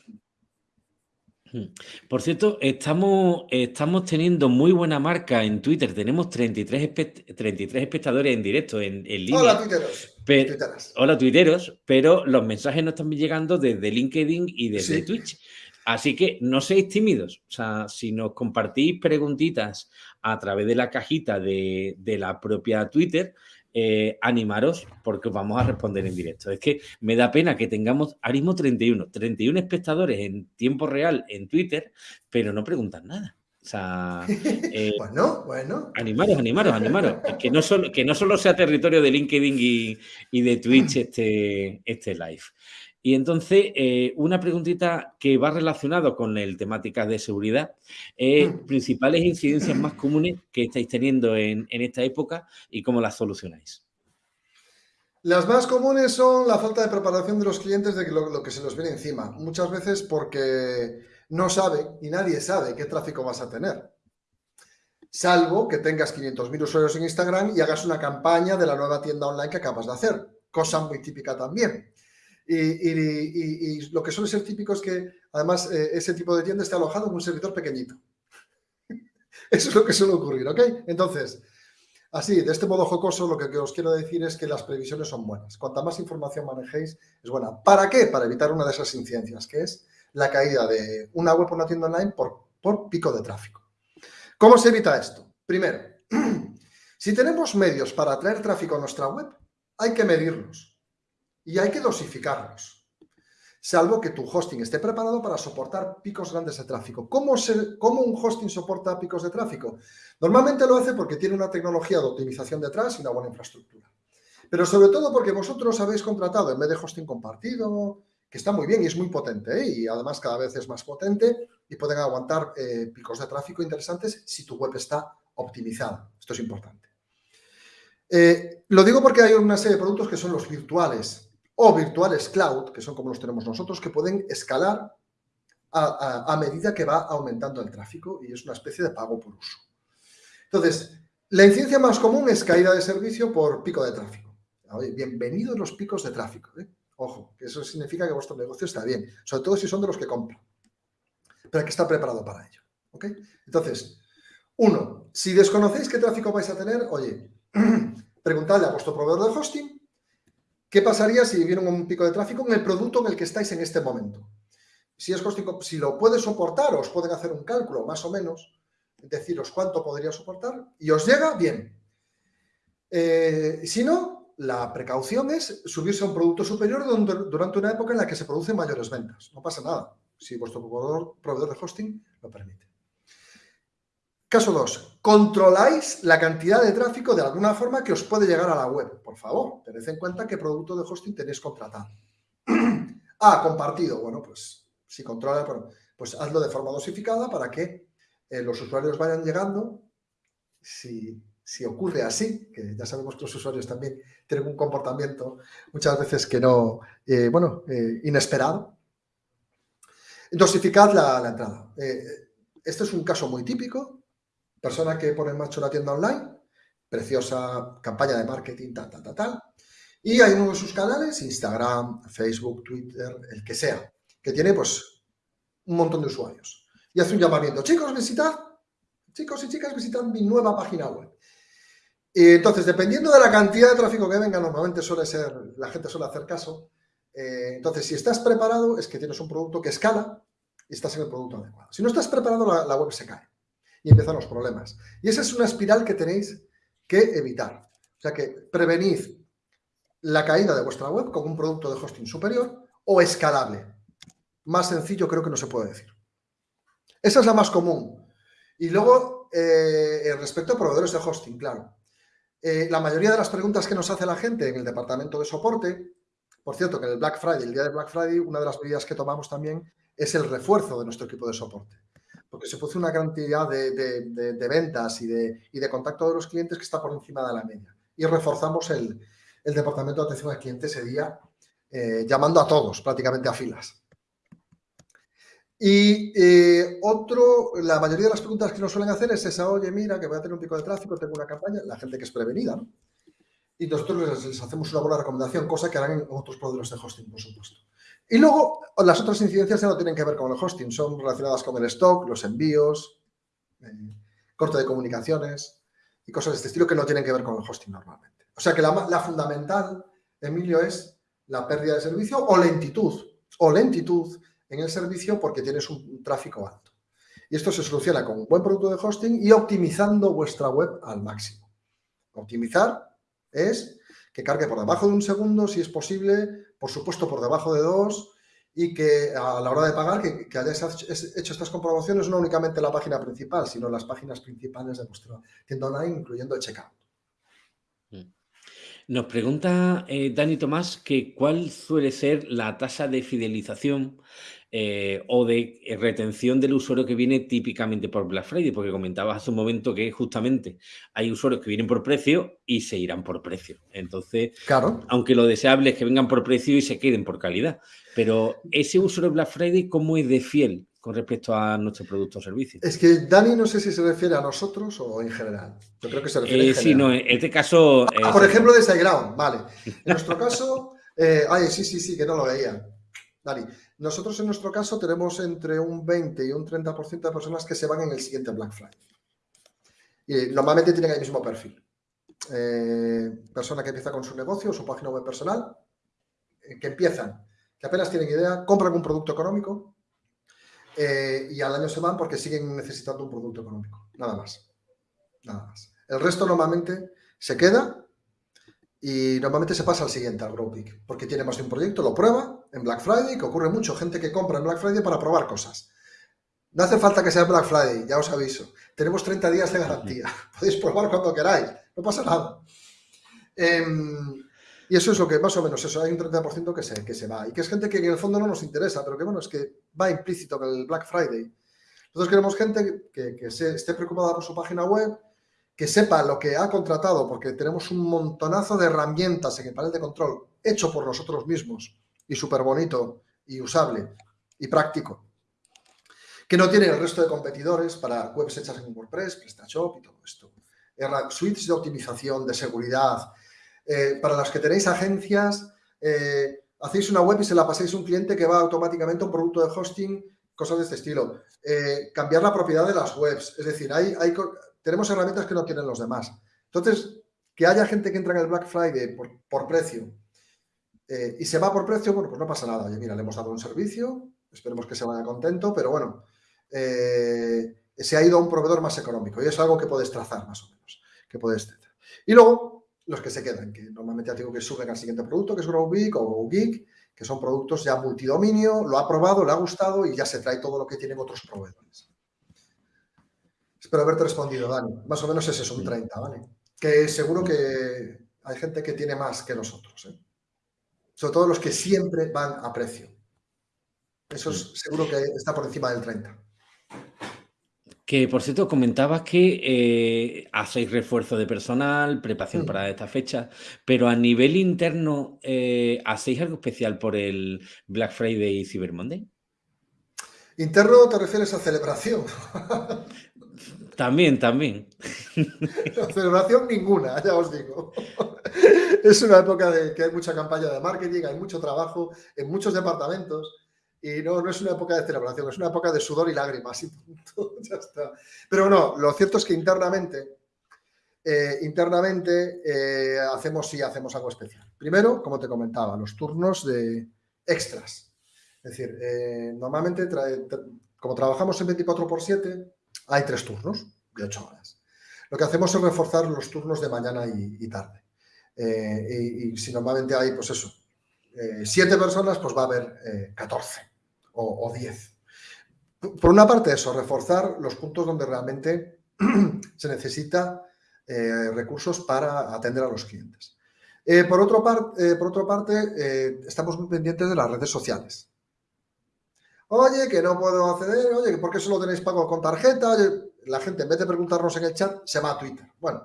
Hmm. Por cierto, estamos, estamos teniendo muy buena marca en Twitter. Tenemos 33, 33 espectadores en directo, en, línea. Hola, tuiteros. hola, tuiteros. Pero los mensajes no están llegando desde LinkedIn y desde Twitch. Así que no seáis tímidos. O sea, si nos compartís preguntitas a través de la cajita de, de la propia Twitter, eh, animaros porque os vamos a responder en directo. Es que me da pena que tengamos ahora mismo 31, 31 espectadores en tiempo real en Twitter, pero no preguntan nada. O sea, eh, bueno, bueno. Animaros, animaros, animaros. que, no solo, que no solo sea territorio de LinkedIn y, de Twitch este, este live. Y entonces, eh, una preguntita que va relacionado con el temática de seguridad. Mm. principales incidencias más comunes que estáis teniendo en, esta época y cómo las solucionáis. Las más comunes son la falta de preparación de los clientes de lo, lo que se nos viene encima. Muchas veces porque no sabe y nadie sabe qué tráfico vas a tener. Salvo que tengas 500.000 usuarios en Instagram y hagas una campaña de la nueva tienda online que acabas de hacer. Cosa muy típica también. Y, lo que suele ser típico es que, además, eh, ese tipo de tienda está alojado en un servidor pequeñito. Eso es lo que suele ocurrir, ¿ok? Entonces, así, de este modo jocoso, lo que os quiero decir es que las previsiones son buenas. Cuanta más información manejéis, es buena. ¿Para qué? Para evitar una de esas incidencias, que es la caída de una web o una tienda online por, por pico de tráfico. ¿Cómo se evita esto? Primero, si tenemos medios para atraer tráfico a nuestra web, hay que medirlos y hay que dosificarlos, salvo que tu hosting esté preparado para soportar picos grandes de tráfico. ¿Cómo, ¿Cómo, un hosting soporta picos de tráfico? Normalmente lo hace porque tiene una tecnología de optimización detrás y una buena infraestructura. Pero sobre todo porque vosotros habéis contratado, en vez de hosting compartido, que está muy bien y es muy potente ¿eh? y además cada vez es más potente y pueden aguantar eh, picos de tráfico interesantes si tu web está optimizada. Esto es importante. Eh, lo digo porque hay una serie de productos que son los virtuales o virtuales cloud, que son como los tenemos nosotros, que pueden escalar a, medida que va aumentando el tráfico y es una especie de pago por uso. Entonces, la incidencia más común es caída de servicio por pico de tráfico. Bienvenidos los picos de tráfico. ¿eh? Ojo, que eso significa que vuestro negocio está bien, sobre todo si son de los que compran. Pero hay que estar preparado para ello. ¿ok? Entonces, uno, si desconocéis qué tráfico vais a tener, oye, preguntadle a vuestro proveedor de hosting qué pasaría si viene un pico de tráfico en el producto en el que estáis en este momento. Si es hosting, si lo puede soportar, os pueden hacer un cálculo más o menos, deciros cuánto podría soportar y os llega, bien. Eh, si no, la precaución es subirse a un producto superior durante una época en la que se producen mayores ventas. No pasa nada si vuestro proveedor, de hosting lo permite. Caso 2. Controláis la cantidad de tráfico de alguna forma que os puede llegar a la web. Por favor, tened en cuenta qué producto de hosting tenéis contratado. ah, compartido. Bueno, pues si controla, pues hazlo de forma dosificada para que eh, los usuarios vayan llegando. Si ocurre así, que ya sabemos que los usuarios también tienen un comportamiento muchas veces que no, eh, bueno, eh, inesperado, dosificad la, entrada. Este es un caso muy típico, persona que pone en marcha una tienda online, preciosa campaña de marketing, tal, tal, tal, tal, y hay uno de sus canales, Instagram, Facebook, Twitter, el que sea, que tiene pues un montón de usuarios. Y hace un llamamiento, chicos, visitad, chicos y chicas, visitad mi nueva página web. Y entonces, dependiendo de la cantidad de tráfico que venga, normalmente suele ser, la gente suele hacer caso. Eh, entonces, si estás preparado, es que tienes un producto que escala y estás en el producto adecuado. Si no estás preparado, la, web se cae y empiezan los problemas. Y esa es una espiral que tenéis que evitar. O sea que prevenid la caída de vuestra web con un producto de hosting superior o escalable. Más sencillo creo que no se puede decir. Esa es la más común. Y luego, eh, respecto a proveedores de hosting, claro. Eh, la mayoría de las preguntas que nos hace la gente en el departamento de soporte, por cierto, que en el Black Friday, el día de Black Friday, una de las medidas que tomamos también es el refuerzo de nuestro equipo de soporte. Porque se produce una cantidad de, ventas y de, y de contacto de los clientes que está por encima de la media. Y reforzamos el, departamento de atención al cliente ese día, eh, llamando a todos, prácticamente a filas. Y eh, otro, la mayoría de las preguntas que nos suelen hacer es esa, oye, mira, que voy a tener un pico de tráfico, tengo una campaña, la gente que es prevenida. Y nosotros les, hacemos una buena recomendación, cosa que harán en otros proveedores de hosting, por supuesto. Y luego, las otras incidencias ya no tienen que ver con el hosting, son relacionadas con el stock, los envíos, eh, corte de comunicaciones y cosas de este estilo que no tienen que ver con el hosting normalmente. O sea que la, la fundamental, Emilio, es la pérdida de servicio o lentitud, o lentitud en el servicio porque tienes un tráfico alto. Y esto se soluciona con un buen producto de hosting y optimizando vuestra web al máximo. Optimizar es que cargue por debajo de un segundo, si es posible, por supuesto por debajo de dos, y que a la hora de pagar, que, que hayáis hecho estas comprobaciones no únicamente en la página principal, sino las páginas principales de vuestra tienda online, incluyendo el checkout. Mm. Nos pregunta eh, Dani Tomás que cuál suele ser la tasa de fidelización eh, o de eh, retención del usuario que viene típicamente por Black Friday, porque comentabas hace un momento que justamente hay usuarios que vienen por precio y se irán por precio. Entonces, claro. aunque lo deseable es que vengan por precio y se queden por calidad, pero ese usuario de Black Friday, ¿cómo es de fiel con respecto a nuestro producto o servicio? Es que Dani no sé si se refiere a nosotros o en general. Yo creo que se refiere eh, Sí, no, en este caso... Ah, por ejemplo, de SiteGround, vale. En nuestro caso... ay, sí, sí, sí, que no lo veía. Dani, nosotros en nuestro caso tenemos entre un 20 y un 30% de personas que se van en el siguiente Black Friday. Y normalmente tienen el mismo perfil. Eh, persona que empieza con su negocio, su página web personal, eh, que empiezan, que apenas tienen idea, compran un producto económico eh, y al año se van porque siguen necesitando un producto económico. Nada más. Nada más. El resto normalmente se queda y normalmente se pasa al siguiente, al Grow porque tiene más de un proyecto, lo prueba en Black Friday, que ocurre mucho, gente que compra en Black Friday para probar cosas. No hace falta que sea Black Friday, ya os aviso. Tenemos 30 días de garantía. Podéis probar cuando queráis, no pasa nada. Em, y eso es lo que más o menos eso, hay un 30% que se, que se va. Y que es gente que en el fondo no nos interesa, pero que bueno, es que va implícito en el Black Friday. Nosotros queremos gente que, que se, esté preocupada por su página web, que sepa lo que ha contratado, porque tenemos un montonazo de herramientas en el panel de control hecho por nosotros mismos y súper bonito y usable y práctico, que no tiene el resto de competidores para webs hechas en WordPress, PrestaShop y todo esto. Suites de optimización, de seguridad. Eh, para las que tenéis agencias, eh, hacéis una web y se la pasáis a un cliente que va automáticamente a un producto de hosting, cosas de este estilo. Eh, cambiar la propiedad de las webs. Es decir, hay, hay, tenemos herramientas que no tienen los demás. Entonces, que haya gente que entra en el Black Friday por, precio eh, y se va por precio, bueno, pues no pasa nada. Oye, mira, le hemos dado un servicio, esperemos que se vaya contento, pero bueno, eh, se ha ido a un proveedor más económico y es algo que puedes trazar más o menos, que puedes Y luego, los que se quedan, que normalmente ya digo que suben al siguiente producto, que es GrowBeak o GoGeek, que son productos ya multidominio, lo ha probado, le ha gustado y ya se trae todo lo que tienen otros proveedores. Espero haberte respondido, Dani. Más o menos ese es un 30, ¿vale? Que seguro que hay gente que tiene más que nosotros, ¿eh? Sobre todo los que siempre van a precio. Eso es, seguro que está por encima del 30. Que, por cierto, comentabas que eh, hacéis refuerzo de personal, preparación mm. para esta fecha, pero a nivel interno, eh, ¿hacéis algo especial por el Black Friday y Cyber Monday? Interno te refieres a celebración. También, también. celebración ninguna, ya os digo. Es una época de que hay mucha campaña de marketing, hay mucho trabajo en muchos departamentos y no, no es una época de celebración, es una época de sudor y lágrimas y punto, ya está. Pero no, lo cierto es que internamente, eh, internamente eh, hacemos, sí, hacemos algo especial. Primero, como te comentaba, los turnos de extras. Es decir, eh, normalmente, como trabajamos en 24 por 7, hay tres turnos de ocho horas. Lo que hacemos es reforzar los turnos de mañana y, tarde. Eh, y, si normalmente hay, pues eso, eh, siete personas, pues va a haber 14 eh, o, 10. Por una parte eso, reforzar los puntos donde realmente se necesita recursos para atender a los clientes. por, otro por otra parte, estamos muy pendientes de las redes sociales. Oye, que no puedo acceder, oye, ¿por qué solo tenéis pago con tarjeta? Oye, la gente en vez de preguntarnos en el chat, se va a Twitter. Bueno,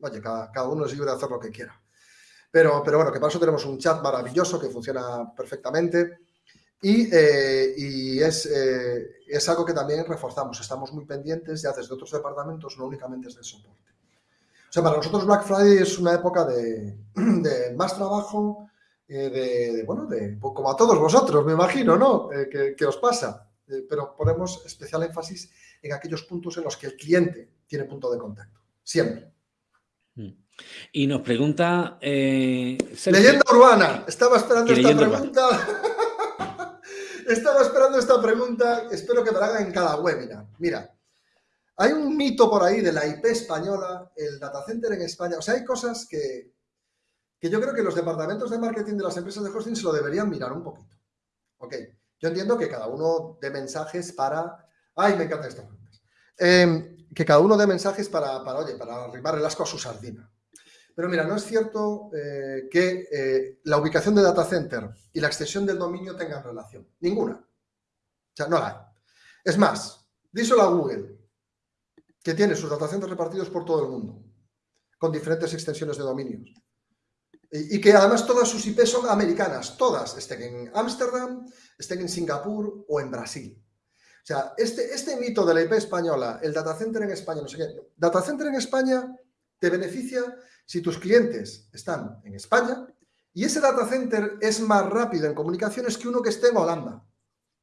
oye, cada, uno es libre de hacer lo que quiera. Pero, pero bueno, que para eso tenemos un chat maravilloso que funciona perfectamente y, eh, es, eh, es, algo que también reforzamos. Estamos muy pendientes ya desde otros departamentos, no únicamente desde el soporte. O sea, para nosotros Black Friday es una época de más trabajo, eh, de, bueno, de, como a todos vosotros, me imagino, ¿no? Eh, que, os pasa. Eh, pero ponemos especial énfasis en aquellos puntos en los que el cliente tiene punto de contacto. Siempre. Mm. Y nos pregunta... Leyenda urbana. Estaba esperando esta pregunta. Estaba esperando esta pregunta. Espero que me la hagan en cada webinar. Mira, hay un mito por ahí de la IP española, el data center en España. O sea, hay cosas que, que yo creo que los departamentos de marketing de las empresas de hosting se lo deberían mirar un poquito. Ok, Yo entiendo que cada uno dé mensajes para... ¡Ay, me estas preguntas! Em, que cada uno dé mensajes para, para, oye, para arrimar el asco a su sardina. Pero mira, no es cierto eh, que eh, la ubicación de data center y la extensión del dominio tengan relación. Ninguna. O sea, no la hay. Es más, díselo a Google, que tiene sus data centers repartidos por todo el mundo, con diferentes extensiones de dominios. Y, que además todas sus IP son americanas, todas, estén en Ámsterdam, estén en Singapur o en Brasil. O sea, este, este mito de la IP española, el data center en España, no sé qué, data center en España te beneficia si tus clientes están en España y ese data center es más rápido en comunicaciones que uno que esté en Holanda.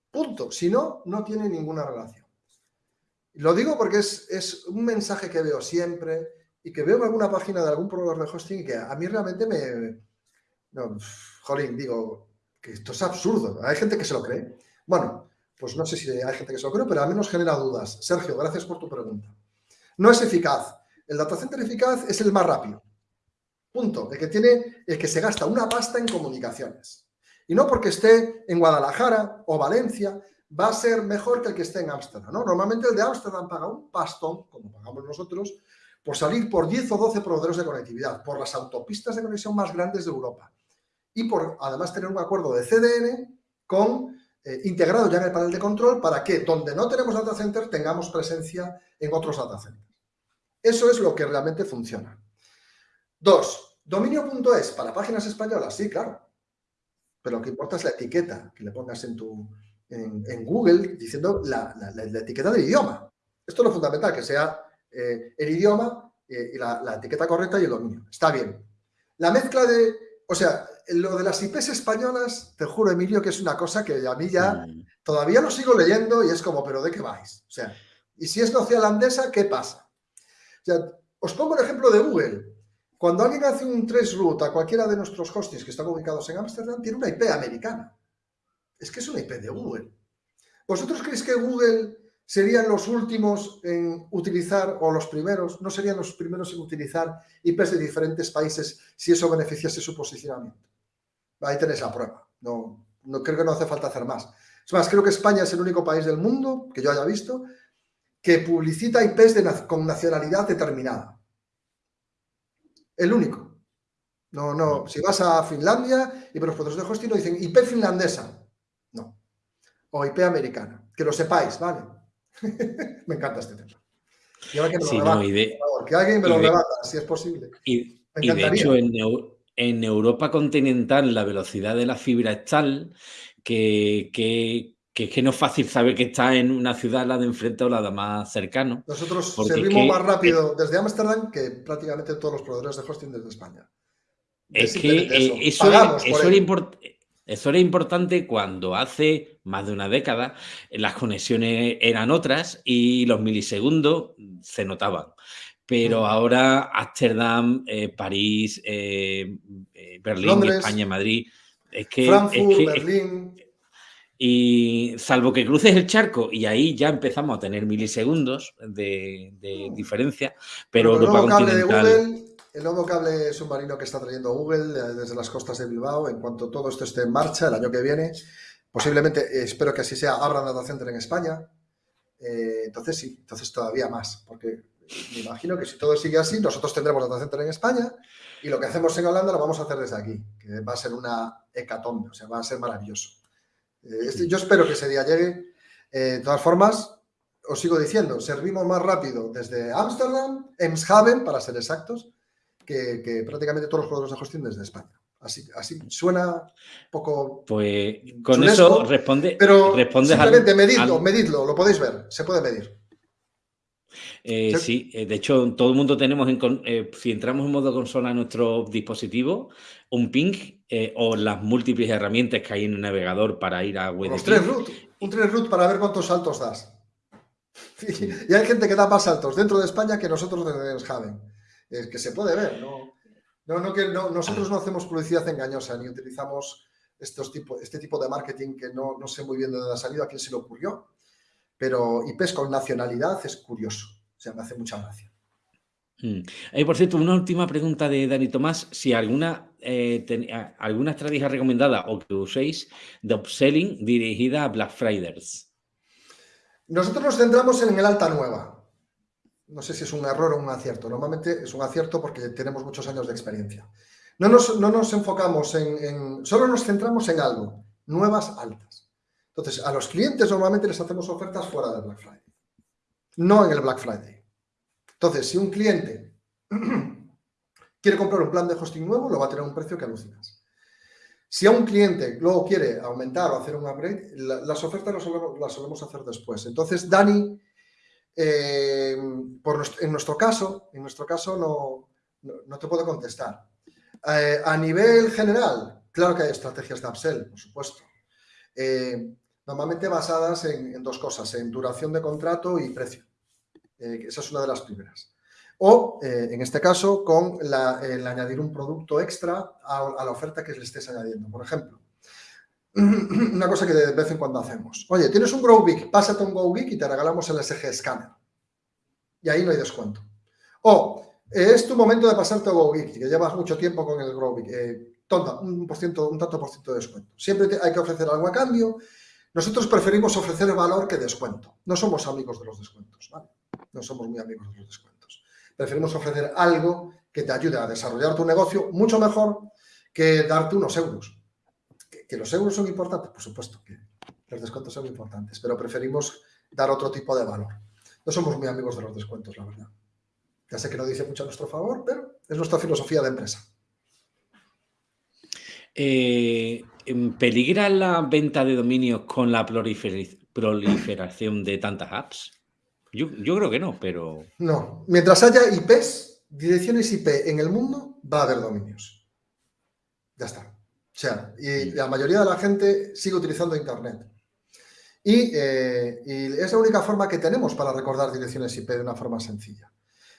Punto. Si no, no tiene ninguna relación. Lo digo porque es, es un mensaje que veo siempre y que veo en alguna página de algún proveedor de hosting que a mí realmente me... No, jolín, digo, que esto es absurdo. Hay gente que se lo cree. Bueno, pues no sé si hay gente que se lo cree, pero al menos genera dudas. Sergio, gracias por tu pregunta. No es eficaz. El data center eficaz es el más rápido. Punto. El que tiene, el que se gasta una pasta en comunicaciones. Y no porque esté en Guadalajara o Valencia, va a ser mejor que el que esté en Ámsterdam. ¿no? Normalmente el de Ámsterdam paga un pastón, como pagamos nosotros, por salir por 10 o 12 proveedores de conectividad, por las autopistas de conexión más grandes de Europa y por además tener un acuerdo de CDN con eh, integrado ya en el panel de control para que donde no tenemos data center tengamos presencia en otros data centers. Eso es lo que realmente funciona. Dos, dominio.es para páginas españolas, sí, claro. Pero lo que importa es la etiqueta que le pongas en, tu, en, Google diciendo la, etiqueta del idioma. Esto es lo fundamental, que sea eh, el idioma eh, y la, etiqueta correcta y el dominio. Está bien. La mezcla de, o sea, lo de las IPs españolas, te juro, Emilio, que es una cosa que a mí ya mm. todavía lo sigo leyendo y es como, pero ¿de qué vais? O sea, y si es neozelandesa, ¿qué pasa? O sea, os pongo el ejemplo de Google. Cuando alguien hace un traceroute a cualquiera de nuestros hostings que están ubicados en Ámsterdam, tiene una IP americana. Es que es una IP de Google. ¿Vosotros creéis que Google serían los últimos en utilizar, o los primeros, no serían los primeros en utilizar IPs de diferentes países si eso beneficiase su posicionamiento. Ahí tenéis la prueba. No, no creo que no hace falta hacer más. Es más, creo que España es el único país del mundo, que yo haya visto, que publicita IPs con nacionalidad determinada. El único. No, no. Si vas a Finlandia y por los procesos de hosting no dicen IP finlandesa. No. O IP americana. Que lo sepáis, ¿vale? me encanta este tema. que, alguien me lo rebata, si es posible. Y, de hecho, en, Europa continental la velocidad de la fibra es tal que, que, es que no es fácil saber que está en una ciudad la de enfrente o la de más cercano. Nosotros servimos más rápido desde Ámsterdam que prácticamente todos los proveedores de hosting desde España. Es, que eh, eso, eso, era, importante eso era importante cuando hace más de una década las conexiones eran otras y los milisegundos se notaban. Pero ahora Ámsterdam, eh, París, eh, eh, Berlín, España, Madrid, es que... Frankfurt, Berlín... Y salvo que cruces el charco y ahí ya empezamos a tener milisegundos de, mm. diferencia, pero, Europa continental el nuevo cable submarino que está trayendo Google eh, desde las costas de Bilbao, en cuanto todo esto esté en marcha el año que viene, posiblemente, eh, espero que así sea, abran data center en España. Eh, entonces sí, entonces todavía más, porque me imagino que si todo sigue así, nosotros tendremos data center en España y lo que hacemos en Holanda lo vamos a hacer desde aquí, que va a ser una hecatombe, o sea, va a ser maravilloso. Este, yo espero que ese día llegue. de todas formas, os sigo diciendo, servimos más rápido desde Ámsterdam, Emshaven, para ser exactos, que, prácticamente todos los jugadores de hosting desde España. Así, así suena poco... Pues con eso responde... Pero simplemente medidlo, medidlo, lo podéis ver, se puede medir. Eh, sí, eh, de hecho, todo el mundo tenemos, en, eh, si entramos en modo consola en nuestro dispositivo, un ping o las múltiples herramientas que hay en el navegador para ir a web. Los tres root, un tres root para ver cuántos saltos das. Y, hay gente que da más saltos dentro de España que nosotros desde Javen es que se puede ver. No, no, no que nosotros no hacemos publicidad engañosa ni utilizamos estos tipo, este tipo de marketing que no, no sé muy bien de dónde ha salido, a quién se le ocurrió. Pero IPs con nacionalidad es curioso. O sea, me hace mucha gracia. Mm. por cierto, una última pregunta de Dani Tomás. Si alguna alguna estrategia recomendada o que uséis de upselling dirigida a Black Fridays. Nosotros nos centramos en el alta nueva. No sé si es un error o un acierto. Normalmente es un acierto porque tenemos muchos años de experiencia. No nos, enfocamos en, Solo nos centramos en algo. Nuevas altas. Entonces, a los clientes normalmente les hacemos ofertas fuera del Black Friday. No en el Black Friday. Entonces, si un cliente quiere comprar un plan de hosting nuevo, lo va a tener un precio que alucinas. Si a un cliente luego quiere aumentar o hacer un upgrade, las ofertas las solemos, hacer después. Entonces, Dani, eh, en nuestro caso, en nuestro caso no, no, te puedo contestar. Eh, a nivel general, claro que hay estrategias de upsell, por supuesto. Eh, normalmente basadas en, dos cosas, en duración de contrato y precio. esa es una de las primeras o, en este caso, con el añadir un producto extra a, la oferta que le estés añadiendo. Por ejemplo, una cosa que de vez en cuando hacemos. Oye, tienes un GrowBeak, pásate un GrowBeak y te regalamos el SG Scanner. Y ahí no hay descuento. O, es tu momento de pasarte a GrowBeak, que llevas mucho tiempo con el GrowBeak. Eh, tonta, un, por ciento, un tanto por ciento de descuento. Siempre hay que ofrecer algo a cambio. Nosotros preferimos ofrecer valor que descuento. No somos amigos de los descuentos, ¿vale? No somos muy amigos de los descuentos preferimos ofrecer algo que te ayude a desarrollar tu negocio mucho mejor que darte unos euros. ¿Que, los euros son importantes? Por supuesto que los descuentos son importantes, pero preferimos dar otro tipo de valor. No somos muy amigos de los descuentos, la verdad. Ya sé que no dice mucho a nuestro favor, pero es nuestra filosofía de empresa. Eh, ¿Peligra la venta de dominios con la proliferación de tantas apps? Yo, creo que no, pero... No. Mientras haya IPs, direcciones IP en el mundo, va a haber dominios. Ya está. O sea, y mm. la mayoría de la gente sigue utilizando Internet. Eh, y, es la única forma que tenemos para recordar direcciones IP de una forma sencilla.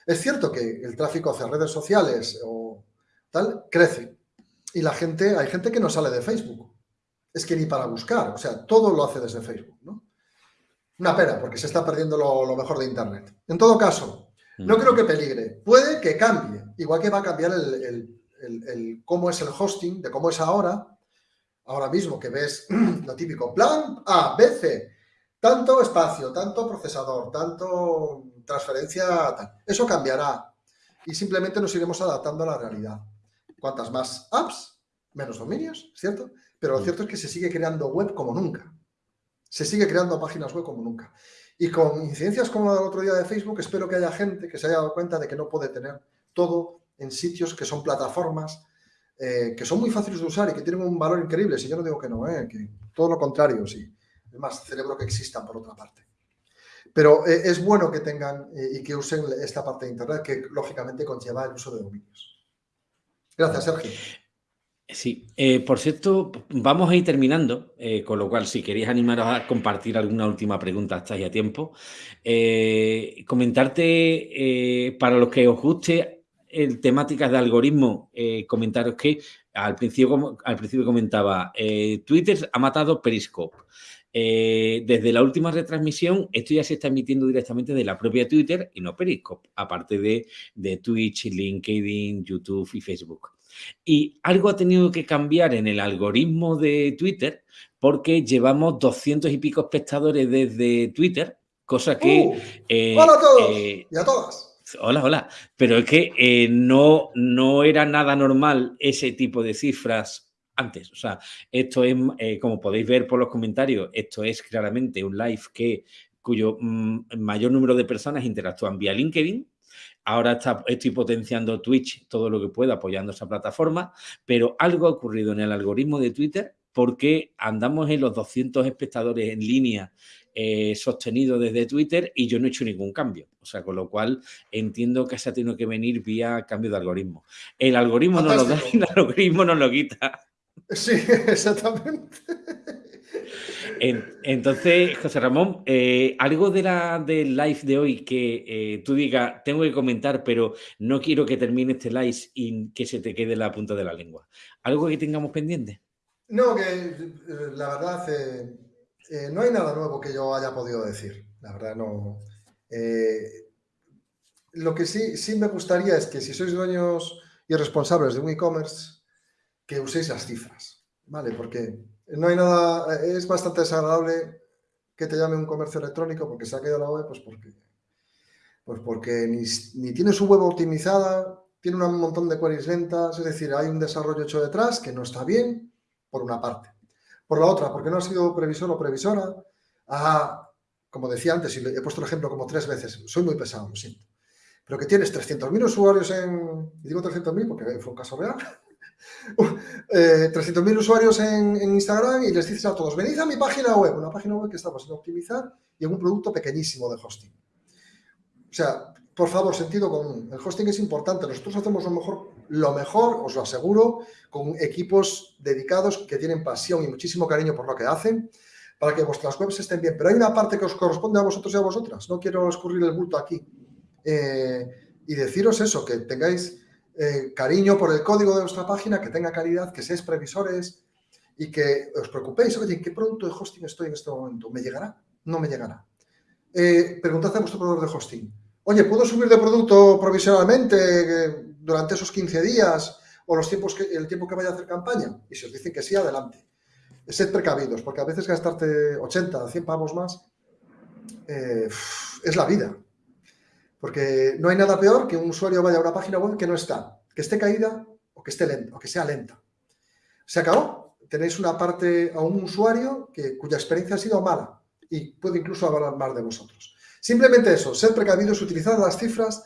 Es cierto que el tráfico hacia redes sociales o tal crece. Y la gente, hay gente que no sale de Facebook. Es que ni para buscar, o sea, todo lo hace desde Facebook, ¿no? Una pena, porque se está perdiendo lo, mejor de Internet. En todo caso, no creo que peligre. Puede que cambie, igual que va a cambiar el, cómo es el hosting, de cómo es ahora. Ahora mismo que ves lo típico, plan A, B, C, tanto espacio, tanto procesador, tanto transferencia, tal. Eso cambiará y simplemente nos iremos adaptando a la realidad. Cuantas más apps, menos dominios, ¿cierto? Pero lo cierto es que se sigue creando web como nunca se sigue creando páginas web como nunca. Y con incidencias como la del otro día de Facebook, espero que haya gente que se haya dado cuenta de que no puede tener todo en sitios que son plataformas, eh, que son muy fáciles de usar y que tienen un valor increíble. Si yo no digo que no, eh, que todo lo contrario, sí. Es más, cerebro que existan por otra parte. Pero eh, es bueno que tengan y que usen esta parte de Internet que lógicamente conlleva el uso de dominios. Gracias, Sergio. Sí, por cierto, vamos a ir terminando, con lo cual si queréis animaros a compartir alguna última pregunta, estáis a tiempo. Comentarte, para los que os guste el temáticas de algoritmo, comentaros que al principio, al principio comentaba, Twitter ha matado Periscope. desde la última retransmisión, esto ya se está emitiendo directamente de la propia Twitter y no Periscope, aparte de, de Twitch, LinkedIn, YouTube y Facebook. Y algo ha tenido que cambiar en el algoritmo de Twitter porque llevamos 200 y pico espectadores desde Twitter, cosa que... Uh, eh, hola a todos eh, y a todas. Hola, hola. Pero es que eh, no, no era nada normal ese tipo de cifras antes. O sea, esto es, como podéis ver por los comentarios, esto es claramente un live que cuyo mm, mayor número de personas interactúan vía LinkedIn, Ahora estoy potenciando Twitch todo lo que pueda apoyando esa plataforma, pero algo ha ocurrido en el algoritmo de Twitter porque andamos en los 200 espectadores en línea eh, sostenido desde Twitter y yo no he hecho ningún cambio. O sea, con lo cual entiendo que se ha tenido que venir vía cambio de algoritmo. El algoritmo no lo da y el algoritmo no lo quita. Sí, exactamente. entonces, José Ramón, eh, algo de la del live de hoy que eh, tú digas, tengo que comentar, pero no quiero que termine este live y que se te quede la punta de la lengua. ¿Algo que tengamos pendiente? No, que eh, la verdad, no hay nada nuevo que yo haya podido decir. La verdad, no. lo que sí, sí me gustaría es que si sois dueños y responsables de un e-commerce, que uséis las cifras, ¿vale? Porque no hay nada, es bastante desagradable que te llame un comercio electrónico porque se ha caído la web, pues porque, pues porque ni, ni tiene su web optimizada, tiene un montón de queries lentas, es decir, hay un desarrollo hecho detrás que no está bien, por una parte. Por la otra, porque no ha sido previsor o previsora, ah, como decía antes, y he puesto el ejemplo como tres veces, soy muy pesado, lo siento, pero que tienes 300.000 usuarios en, y digo 300.000 porque fue un caso real, eh, 300.000 usuarios en, Instagram y les dices a todos, venid a mi página web, una página web que estamos sin optimizar y en un producto pequeñísimo de hosting. O sea, por favor, sentido común. El hosting es importante. Nosotros hacemos lo mejor, lo mejor, os lo aseguro, con equipos dedicados que tienen pasión y muchísimo cariño por lo que hacen, para que vuestras webs estén bien. Pero hay una parte que os corresponde a vosotros y a vosotras. No quiero escurrir el bulto aquí. Eh, y deciros eso, que tengáis eh, cariño por el código de vuestra página, que tenga calidad, que seáis previsores y que os preocupéis. Oye, ¿en qué producto de hosting estoy en este momento? ¿Me llegará? No me llegará. Eh, preguntad a vuestro proveedor de hosting Oye, ¿puedo subir de producto provisionalmente eh, durante esos 15 días o los tiempos que, el tiempo que vaya a hacer campaña? Y si os dicen que sí, adelante. Sed precavidos, porque a veces gastarte 80, 100 pavos más eh, es la vida. Porque no hay nada peor que un usuario vaya a una página web que no está, que esté caída o que, esté lenta, o que sea lenta. Se acabó. Tenéis una parte a un usuario que, cuya experiencia ha sido mala y puede incluso hablar más de vosotros. Simplemente eso, ser precavidos, utilizar las cifras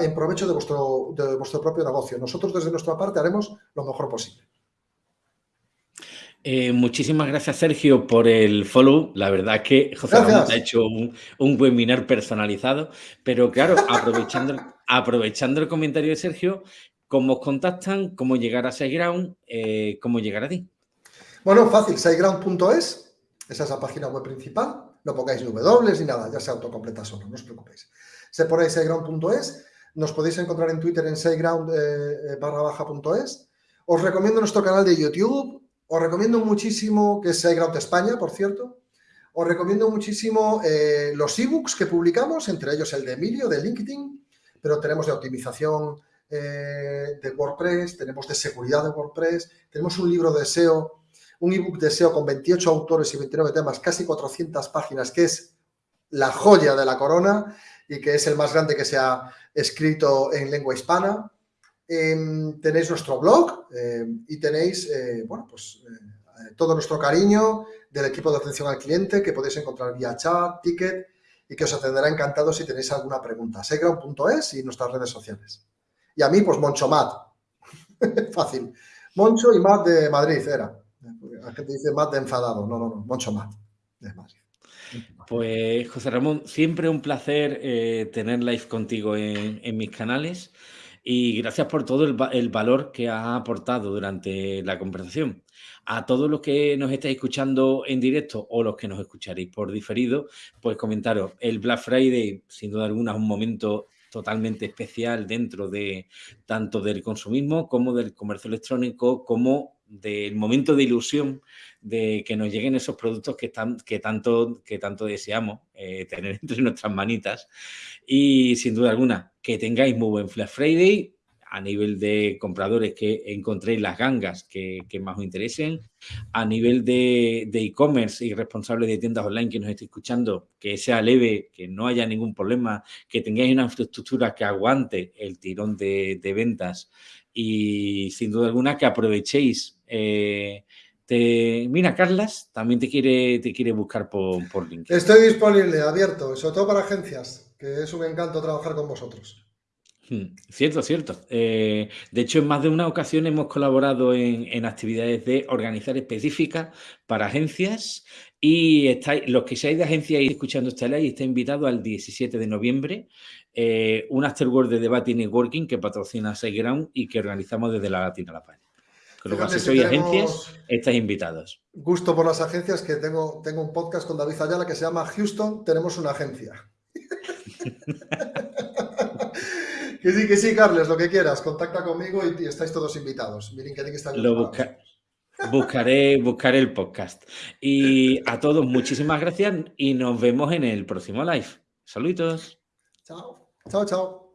en provecho de vuestro, de vuestro propio negocio. Nosotros desde nuestra parte haremos lo mejor posible. Eh, muchísimas gracias, Sergio, por el follow. La verdad es que José Ramón ha hecho un, webinar personalizado, pero claro, aprovechando, aprovechando el comentario de Sergio, ¿cómo os contactan? ¿Cómo llegar a SiteGround? Eh, ¿Cómo llegar a ti? Bueno, fácil, siteground.es, esa es la página web principal no pongáis W ni nada, ya se autocompleta solo, no os preocupéis. Se ponéis SiteGround.es, nos podéis encontrar en Twitter en SiteGround eh, eh, barra baja.es. Os recomiendo nuestro canal de YouTube, os recomiendo muchísimo, que es SiteGround España, por cierto, os recomiendo muchísimo eh, los ebooks que publicamos, entre ellos el de Emilio, de LinkedIn, pero tenemos de optimización de WordPress, tenemos de seguridad de WordPress, tenemos un libro de SEO un ebook de SEO con 28 autores y 29 temas, casi 400 páginas, que es la joya de la corona y que es el más grande que se ha escrito en lengua hispana. Em, tenéis nuestro blog em, y tenéis, eh, bueno, pues eh, todo nuestro cariño del equipo de atención al cliente que podéis encontrar vía chat, ticket y que os atenderá encantado si tenéis alguna pregunta. Seground.es y nuestras redes sociales. Y a mí, pues Moncho Mat. Fácil. Moncho y Mat de Madrid era. La gente dice de enfadado. No, no, no, mucho más. Pues José Ramón, siempre un placer eh, tener live contigo en, mis canales y gracias por todo el, valor que has aportado durante la conversación. A todos los que nos estáis escuchando en directo o los que nos escucharéis por diferido, pues comentaros, el Black Friday sin duda alguna es un momento totalmente especial dentro de tanto del consumismo como del comercio electrónico, como del momento de ilusión de que nos lleguen esos productos que, están, que, tanto, que tanto deseamos eh, tener entre nuestras manitas. Y sin duda alguna, que tengáis muy buen Flash Friday a nivel de compradores que encontréis las gangas que, más os interesen, a nivel de e-commerce y responsables de tiendas online que nos estéis escuchando, que sea leve, que no haya ningún problema, que tengáis una infraestructura que aguante el tirón de, de ventas y sin duda alguna que aprovechéis. Eh, te, mira, Carlas también te quiere, te quiere buscar por, por LinkedIn. Estoy disponible, abierto, sobre todo para agencias, que es un encanto trabajar con vosotros. Hmm, cierto, cierto. Eh, de hecho, en más de una ocasión hemos colaborado en, en actividades de organizar específicas para agencias y estáis, los que seáis de agencia y escuchando esta ley, está invitado al 17 de noviembre eh, un afterwork de debate y networking que patrocina SiteGround y que organizamos desde la Latina La Paz. Cual, si sois agencias, estáis invitados. Gusto por las agencias, que tengo, tengo un podcast con David Ayala que se llama Houston, tenemos una agencia. que sí, que sí, Carles, lo que quieras, contacta conmigo y, estáis todos invitados. Miren que está Lo Buscaré, buscaré el podcast. Y a todos, muchísimas gracias y nos vemos en el próximo live. Saludos. Chao. Chao, chao.